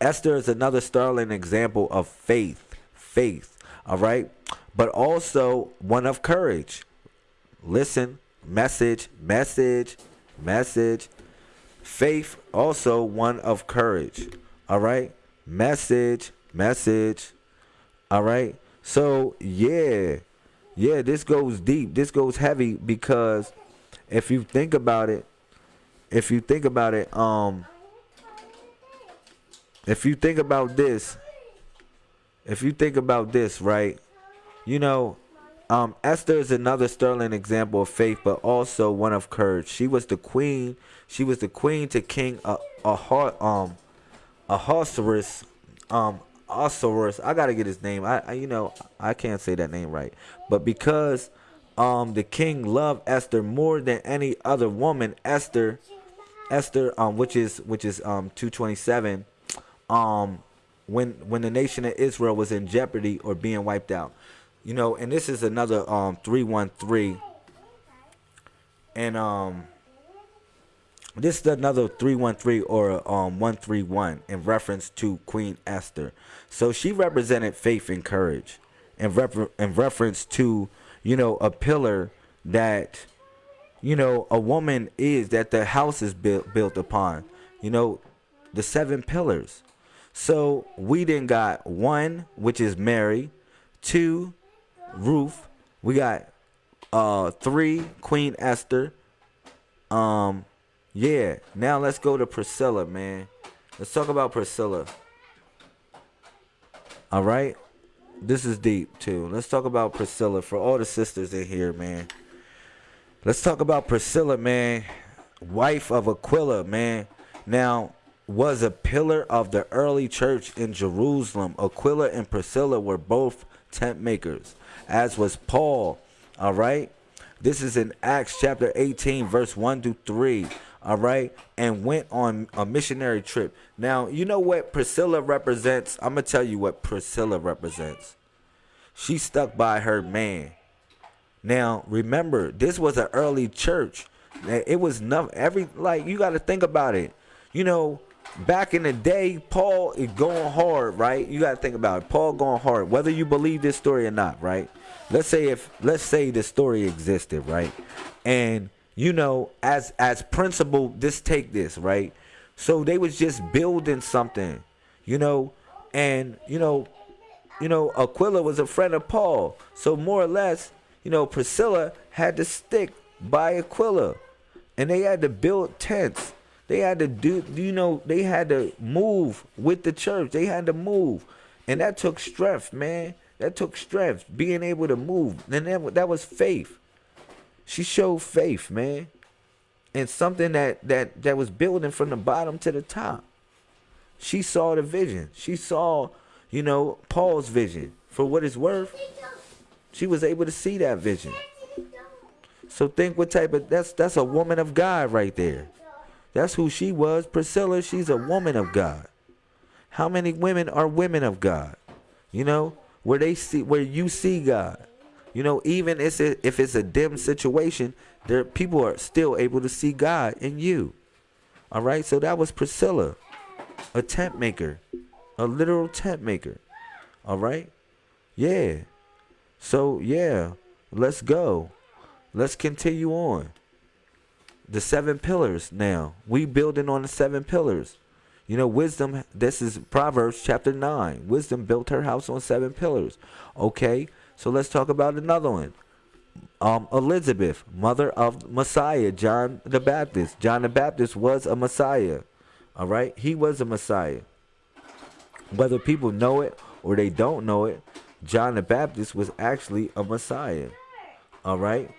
Esther is another sterling example of faith, faith, all right, but also one of courage. Listen, message, message, message. Faith, also one of courage, all right, message, message, all right. So, yeah, yeah, this goes deep, this goes heavy because if you think about it, if you think about it, um, if you think about this, if you think about this, right, you know, um, Esther is another sterling example of faith, but also one of courage. She was the queen. She was the queen to King um Ahasuerus, um Ahasuerus. I gotta get his name. I, I you know I can't say that name right, but because um the king loved Esther more than any other woman, Esther, Esther um which is which is um two twenty seven um when when the nation of Israel was in jeopardy or being wiped out. You know, and this is another um 313 and um this is another 313 or um 131 in reference to Queen Esther. So she represented faith and courage in, refer- in reference to, you know, a pillar that you know a woman is that the house is built built upon. You know, the seven pillars. So we then got one, which is Mary, two, Ruth. We got uh three, Queen Esther. Um, yeah. Now let's go to Priscilla, man. Let's talk about Priscilla. All right. This is deep too. Let's talk about Priscilla for all the sisters in here, man. Let's talk about Priscilla, man. Wife of Aquila, man. Now, was a pillar of the early church in Jerusalem. Aquila and Priscilla were both tent makers, as was Paul. All right. This is in Acts chapter 18, verse 1 to 3. All right. And went on a missionary trip. Now, you know what Priscilla represents? I'm going to tell you what Priscilla represents. She stuck by her man. Now, remember, this was an early church. It was nothing. Every, like, you got to think about it. You know, back in the day, Paul is going hard, right? You got to think about it. Paul going hard, whether you believe this story or not, right? Let's say if let's say the story existed, right? And you know, as as principle, just take this, right? So they was just building something, you know, and you know, you know, Aquila was a friend of Paul. So more or less, you know, Priscilla had to stick by Aquila. And they had to build tents they had to do, you know, they had to move with the church. They had to move. And that took strength, man. That took strength, being able to move. And that, that was faith. She showed faith, man. And something that, that, that was building from the bottom to the top. She saw the vision. She saw, you know, Paul's vision. For what it's worth, she was able to see that vision. So think what type of that's that's a woman of God right there. That's who she was. Priscilla, she's a woman of God. How many women are women of God? You know, where they see where you see God. You know, even if it's a dim situation, there people are still able to see God in you. All right, so that was Priscilla, a tent maker, a literal tent maker. All right, yeah. So yeah, let's go. Let's continue on the seven pillars now. We building on the seven pillars. You know, wisdom, this is Proverbs chapter 9. Wisdom built her house on seven pillars. Okay, so let's talk about another one. Um, Elizabeth, mother of Messiah, John the Baptist. John the Baptist was a Messiah. All right, he was a Messiah. Whether people know it or they don't know it, John the Baptist was actually a Messiah. All right,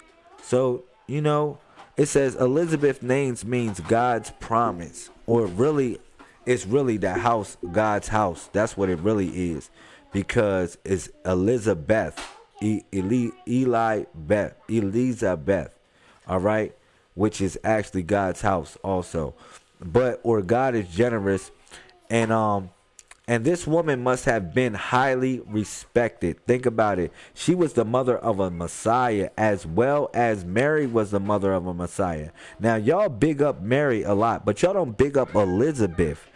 so you know, it says Elizabeth names means God's promise, or really, it's really the house, God's house. That's what it really is, because it's Elizabeth, Eli, Eli Beth, Elizabeth, all right, which is actually God's house also. But or God is generous, and um, and this woman must have been highly respected. Think about it. She was the mother of a Messiah as well as Mary was the mother of a Messiah. Now, y'all big up Mary a lot, but y'all don't big up Elizabeth.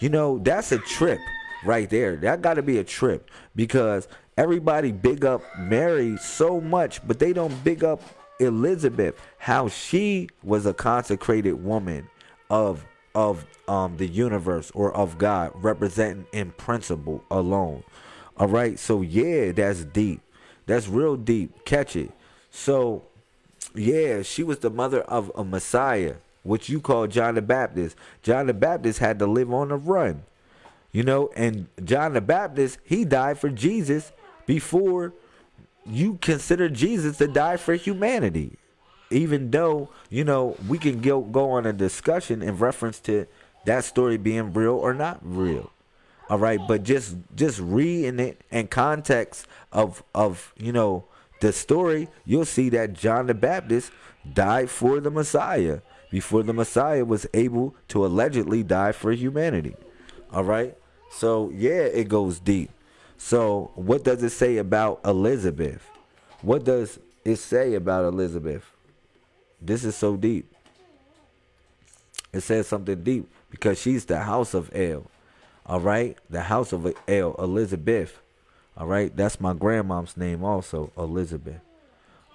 You know, that's a trip right there. That got to be a trip because everybody big up Mary so much, but they don't big up Elizabeth, how she was a consecrated woman of of um the universe or of God, representing in principle alone. All right, so yeah, that's deep. That's real deep. Catch it. So yeah, she was the mother of a Messiah, which you call John the Baptist. John the Baptist had to live on the run. You know, and John the Baptist, he died for Jesus before you consider Jesus to die for humanity. Even though, you know, we can go, go on a discussion in reference to that story being real or not real. All right, but just just reading it in context of of, you know, the story, you'll see that John the Baptist died for the Messiah before the Messiah was able to allegedly die for humanity. All right? So, yeah, it goes deep. So, what does it say about Elizabeth? What does it say about Elizabeth? This is so deep. It says something deep because she's the house of El. All right? The house of El, Elizabeth. All right? That's my grandmom's name also, Elizabeth.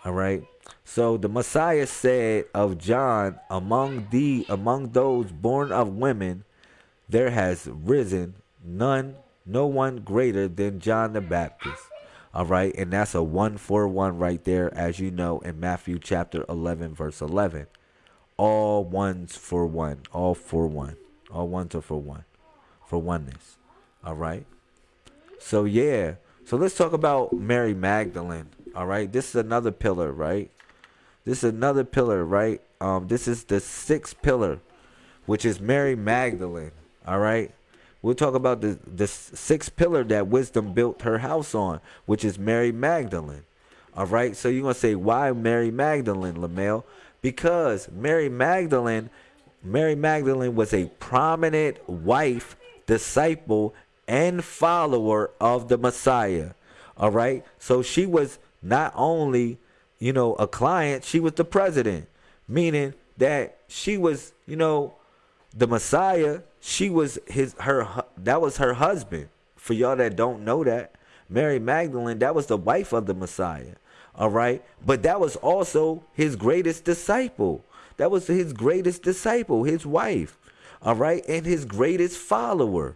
All right? So the Messiah said of John, among the among those born of women, there has risen none no one greater than John the Baptist. All right, and that's a one for one right there, as you know, in Matthew chapter 11, verse 11. All ones for one, all for one, all ones are for one, for oneness. All right. So, yeah, so let's talk about Mary Magdalene. All right, this is another pillar, right? This is another pillar, right? Um, this is the sixth pillar, which is Mary Magdalene. All right. We'll talk about the, the sixth pillar that wisdom built her house on, which is Mary Magdalene. All right. So you're going to say, why Mary Magdalene, Lamel? Because Mary Magdalene, Mary Magdalene was a prominent wife, disciple, and follower of the Messiah. All right. So she was not only, you know, a client, she was the president, meaning that she was, you know, the Messiah she was his her that was her husband. For y'all that don't know that, Mary Magdalene, that was the wife of the Messiah. All right? But that was also his greatest disciple. That was his greatest disciple, his wife. All right? And his greatest follower.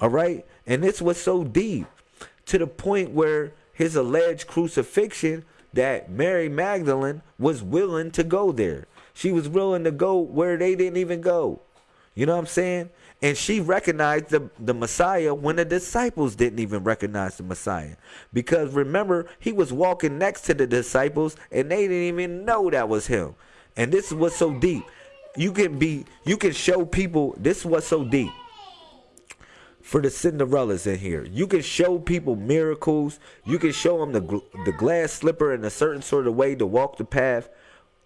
All right? And this was so deep to the point where his alleged crucifixion that Mary Magdalene was willing to go there. She was willing to go where they didn't even go. You know what I'm saying? And she recognized the, the Messiah when the disciples didn't even recognize the Messiah. Because remember, he was walking next to the disciples and they didn't even know that was him. And this is what's so deep. You can be, you can show people, this is what's so deep. For the Cinderellas in here, you can show people miracles. You can show them the the glass slipper in a certain sort of way to walk the path,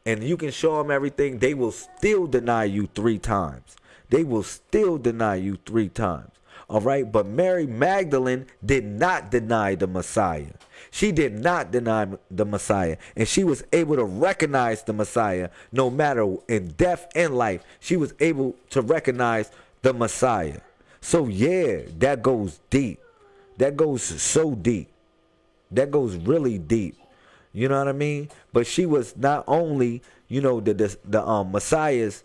and you can show them everything. They will still deny you three times they will still deny you three times. All right. But Mary Magdalene did not deny the Messiah. She did not deny the Messiah. And she was able to recognize the Messiah no matter in death and life. She was able to recognize the Messiah. So, yeah, that goes deep. That goes so deep. That goes really deep. You know what I mean? But she was not only, you know, the the, the um Messiah's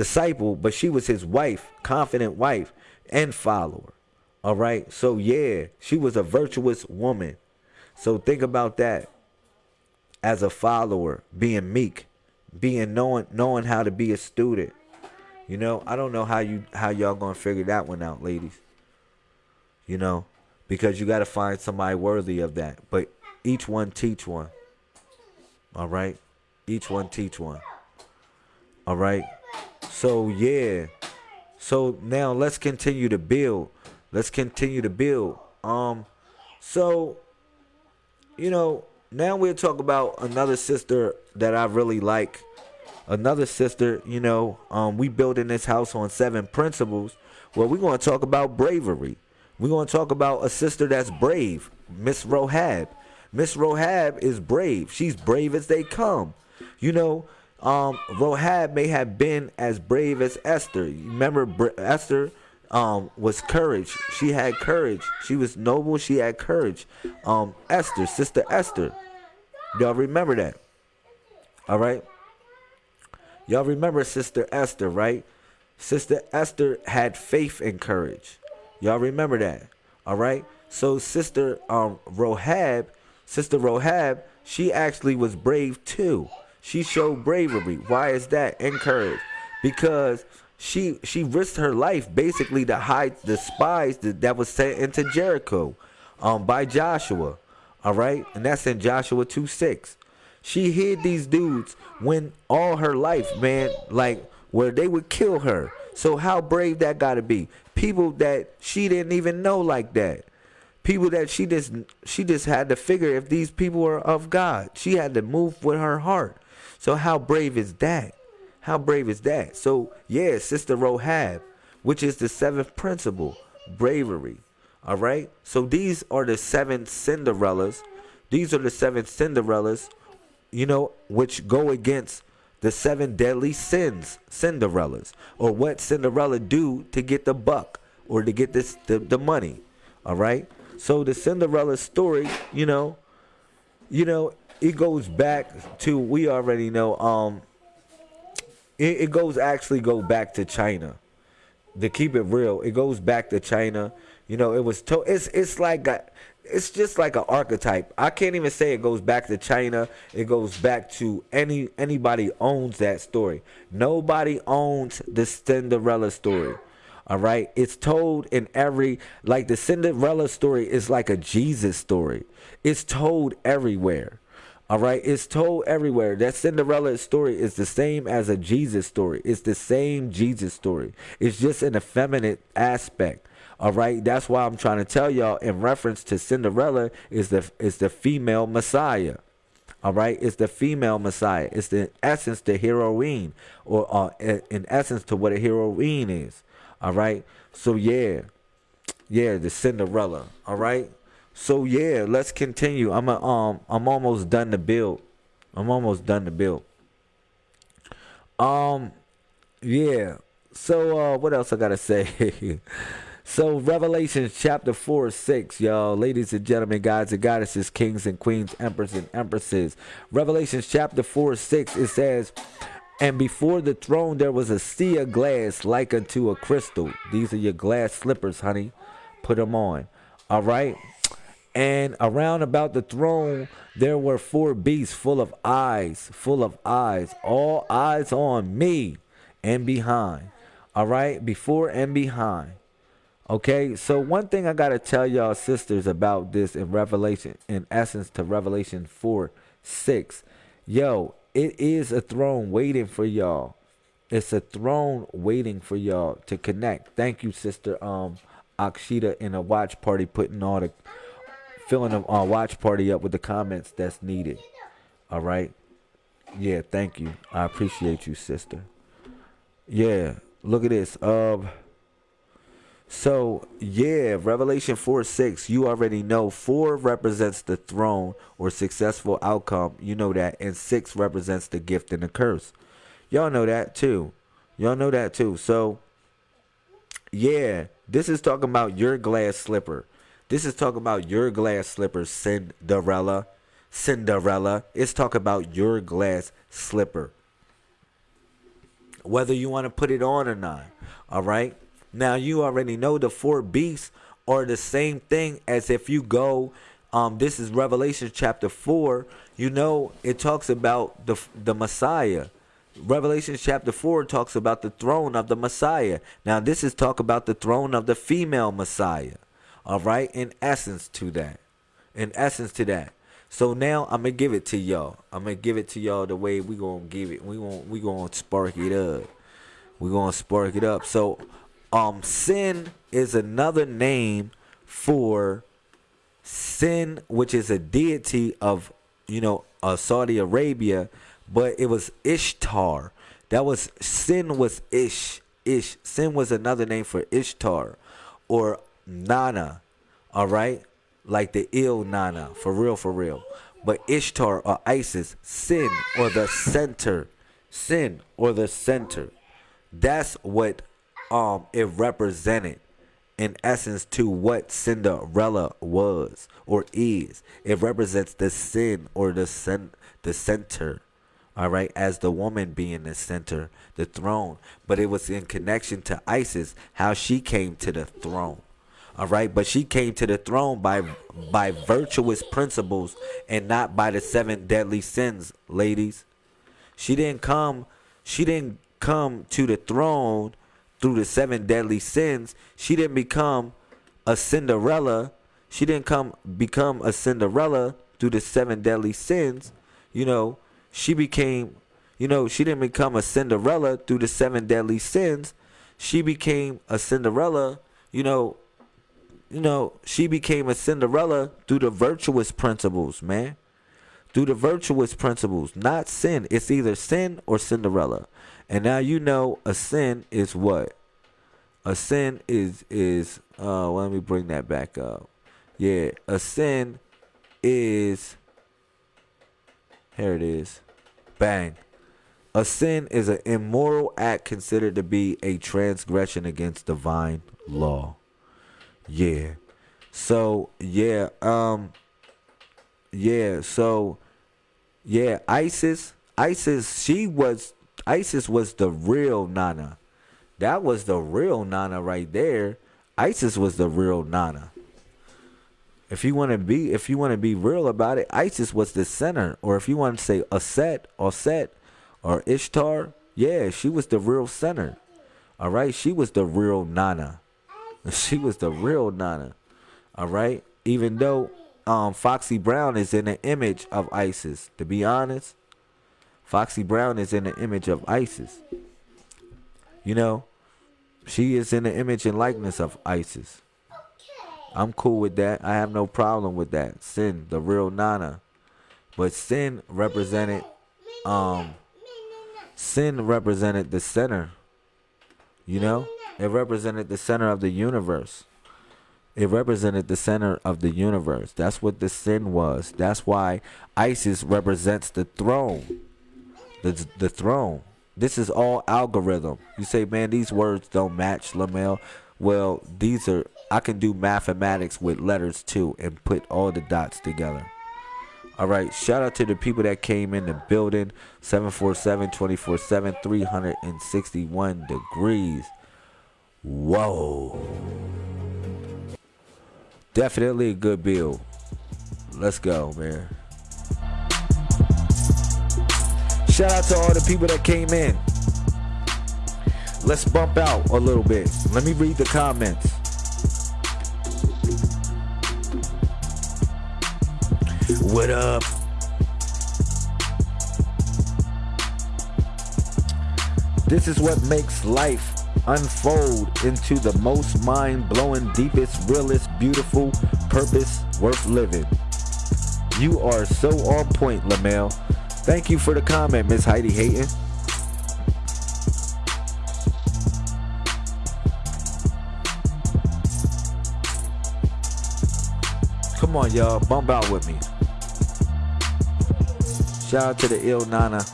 disciple, but she was his wife, confident wife and follower. All right. So yeah, she was a virtuous woman. So think about that as a follower, being meek, being knowing knowing how to be a student. You know, I don't know how you how y'all gonna figure that one out, ladies. You know, because you gotta find somebody worthy of that. But each one teach one. All right, each one teach one. All right. So yeah. So now let's continue to build. Let's continue to build. Um so you know, now we'll talk about another sister that I really like. Another sister, you know, um, we building this house on seven principles. Well, we're going to talk about bravery. We're going to talk about a sister that's brave, Miss Rohab. Miss Rohab is brave. She's brave as they come. You know, um, Rahab may have been as brave as Esther. You remember Esther? um, was courage. She had courage. She was noble. She had courage. Um, Esther, Sister Esther. Y'all remember that? All right. Y'all remember Sister Esther, right? Sister Esther had faith and courage. Y'all remember that? All right. So Sister um Rohab, Sister Rohab, she actually was brave too. She showed bravery. Why is that? And courage. Because she she risked her life basically to hide the spies that, that was sent into Jericho um by Joshua. All right? And that's in Joshua 2 6. She hid these dudes when all her life, man, like where they would kill her. So how brave that gotta be. People that she didn't even know like that. People that she just she just had to figure if these people were of God. She had to move with her heart. So how brave is that? How brave is that? So yeah, Sister Rohab, which is the seventh principle, bravery. All right. So these are the seven Cinderellas. These are the seven Cinderellas, you know, which go against the seven deadly sins, Cinderellas, or what Cinderella do to get the buck or to get this the, the money. All right. So the Cinderella story, you know, you know, it goes back to we already know. Um, it, it goes actually go back to China. To keep it real, it goes back to China. You know, it was to, it's it's like a, it's just like an archetype. I can't even say it goes back to China. It goes back to any anybody owns that story. Nobody owns the Cinderella story. All right, it's told in every like the Cinderella story is like a Jesus story. It's told everywhere. All right, it's told everywhere. That Cinderella story is the same as a Jesus story. It's the same Jesus story. It's just an effeminate aspect. All right, that's why I'm trying to tell y'all in reference to Cinderella is the is the female Messiah. All right, it's the female Messiah. It's the essence the heroine, or uh, in essence to what a heroine is. All right, so yeah, yeah, the Cinderella. All right, so yeah, let's continue. I'm a, um I'm almost done the build. I'm almost done the build. Um, yeah. So uh, what else I gotta say? So Revelation chapter 4, 6, y'all. Ladies and gentlemen, gods and goddesses, kings and queens, emperors and empresses. Revelation chapter 4, 6, it says, And before the throne there was a sea of glass like unto a crystal. These are your glass slippers, honey. Put them on. All right. And around about the throne there were four beasts full of eyes, full of eyes, all eyes on me and behind. All right, before and behind. Okay, so one thing I gotta tell y'all sisters about this in Revelation, in essence to Revelation 4 6. Yo, it is a throne waiting for y'all. It's a throne waiting for y'all to connect. Thank you, sister um Akshita in a watch party putting all the filling a uh, watch party up with the comments that's needed. All right. Yeah, thank you. I appreciate you, sister. Yeah, look at this. Um so, yeah, Revelation 4 6, you already know 4 represents the throne or successful outcome. You know that. And 6 represents the gift and the curse. Y'all know that too. Y'all know that too. So, yeah, this is talking about your glass slipper. This is talking about your glass slipper, Cinderella. Cinderella. It's talking about your glass slipper. Whether you want to put it on or not. All right. Now you already know the four beasts are the same thing as if you go um this is Revelation chapter 4, you know it talks about the the Messiah. Revelation chapter 4 talks about the throne of the Messiah. Now this is talk about the throne of the female Messiah. All right? In essence to that. In essence to that. So now I'm gonna give it to y'all. I'm gonna give it to y'all the way we gonna give it. We gonna we gonna spark it up. We gonna spark it up. So um sin is another name for sin which is a deity of you know uh, saudi arabia but it was ishtar that was sin was ish ish sin was another name for ishtar or nana all right like the ill nana for real for real but ishtar or isis sin or the center sin or the center that's what um it represented in essence to what Cinderella was or is. It represents the sin or the cen- the center. All right, as the woman being the center, the throne, but it was in connection to Isis, how she came to the throne. All right, but she came to the throne by by virtuous principles and not by the seven deadly sins, ladies. She didn't come she didn't come to the throne through the seven deadly sins. She didn't become a Cinderella. She didn't come become a Cinderella through the seven deadly sins. You know, she became, you know, she didn't become a Cinderella through the seven deadly sins. She became a Cinderella, you know, you know, she became a Cinderella through the virtuous principles, man. Through the virtuous principles, not sin. It's either sin or Cinderella. And now you know a sin is what? A sin is is uh let me bring that back up. Yeah, a sin is here it is. Bang. A sin is an immoral act considered to be a transgression against divine law. Yeah. So, yeah, um yeah, so yeah, ISIS ISIS she was ISIS was the real Nana. That was the real Nana right there. ISIS was the real Nana. If you want to be, if you want to be real about it, ISIS was the center. Or if you want to say Aset or Set or Ishtar, yeah, she was the real center. All right, she was the real Nana. She was the real Nana. All right, even though um, Foxy Brown is in the image of ISIS. To be honest, Foxy Brown is in the image of ISIS. You know, she is in the image and likeness of ISIS. I'm cool with that. I have no problem with that. Sin, the real Nana. But sin represented um sin represented the center. You know? It represented the center of the universe. It represented the center of the universe. That's what the sin was. That's why Isis represents the throne the the throne. This is all algorithm. You say, man, these words don't match, Lamel. Well, these are I can do mathematics with letters too and put all the dots together. All right, shout out to the people that came in the building 747 24 7 361 degrees. Whoa. Definitely a good bill. Let's go, man. Shout out to all the people that came in. Let's bump out a little bit. Let me read the comments. What up? This is what makes life unfold into the most mind blowing, deepest, realest, beautiful purpose worth living. You are so on point, Lamel. Thank you for the comment, Miss Heidi Hayton. Come on, y'all. Bump out with me. Shout out to the ill Nana.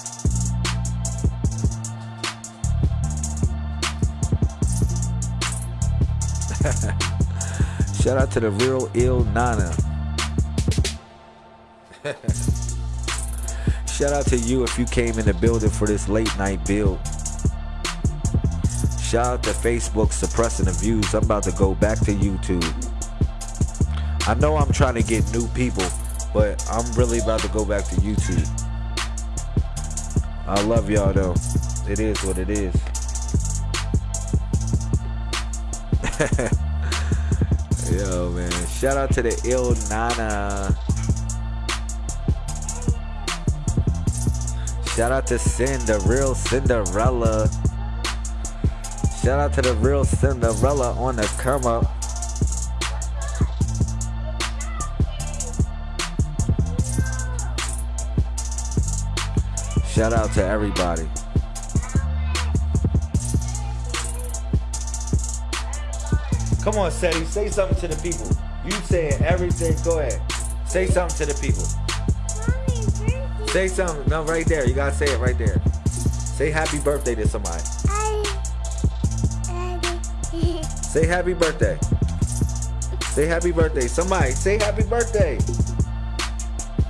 Shout out to the real ill Nana. Shout out to you if you came in the building for this late night build. Shout out to Facebook suppressing the views. I'm about to go back to YouTube. I know I'm trying to get new people, but I'm really about to go back to YouTube. I love y'all though. It is what it is. Yo, man. Shout out to the ill Nana. Shout out to Sin, the real Cinderella. Shout out to the real Cinderella on the come up. Shout out to everybody. Come on, Seti, say something to the people. You saying everything. Go ahead. Say something to the people. Say something. No, right there. You gotta say it right there. Say happy birthday to somebody. I, Say happy birthday. Say happy birthday. Somebody say happy birthday.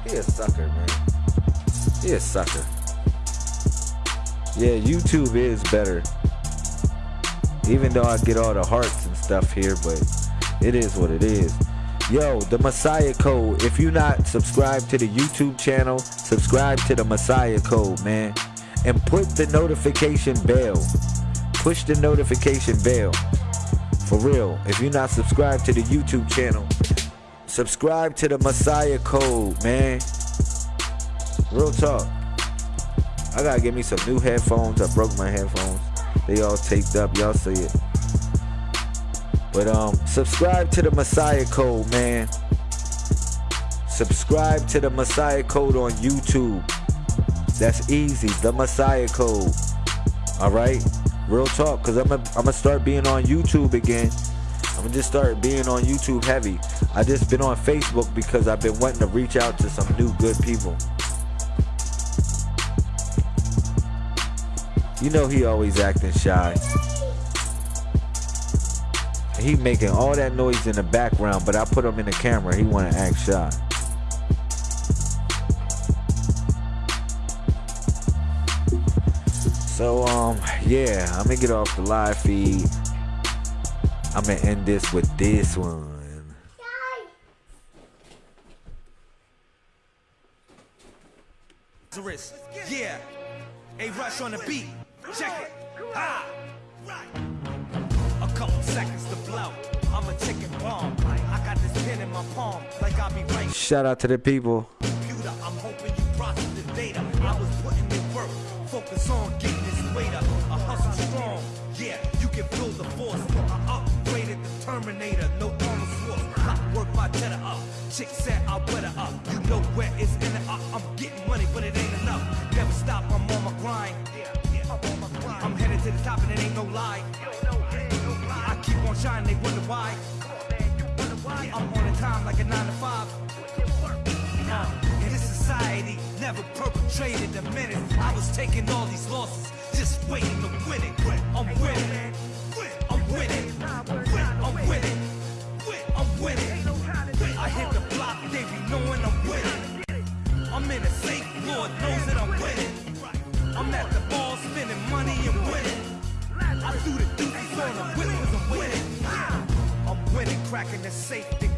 He a sucker, man. He a sucker. Yeah, YouTube is better. Even though I get all the hearts stuff here, but it is what it is. Yo, the Messiah Code. If you're not subscribed to the YouTube channel, subscribe to the Messiah Code, man. And put the notification bell. Push the notification bell. For real. If you're not subscribed to the YouTube channel, subscribe to the Messiah Code, man. Real talk. I gotta get me some new headphones. I broke my headphones. They all taped up. Y'all see it. But um, subscribe to the Messiah Code, man. Subscribe to the Messiah Code on YouTube. That's easy. The Messiah Code. All right. Real talk, cause I'm gonna I'm gonna start being on YouTube again. I'm gonna just start being on YouTube heavy. I just been on Facebook because I've been wanting to reach out to some new good people. You know he always acting shy. He making all that noise in the background, but I put him in the camera. He want to act shy. So um, yeah, I'm gonna get off the live feed. I'm gonna end this with this one. Yeah, a rush on the beat. Check it. Ah. A couple seconds to blow. I'm a ticking bomb. I got this pen in my palm, like I'll be right. Shout out to the people. Computer, I'm hoping you process the data. I was putting in work, focus on getting this weight up. A hustle strong, yeah, you can feel the force. I upgraded the Terminator, no armor force. I work my cheddar up. Chick said I weather up. You know where it's in it. I, I'm getting money, but it ain't enough. Never stop, I'm on my grind. I'm headed to the top and it ain't no lie. Shining, they wonder why. I'm on the time like a 9 to 5. Uh, in this society, never perpetrated a menace. I was taking all these losses, just waiting to win it. I'm winning. I'm winning. I'm winning. I'm winning. I hit the block, they be knowing I'm winning. I'm in a safe, Lord knows that I'm winning. I'm at the ball Threw the I'm winning. Cracking the safe, then.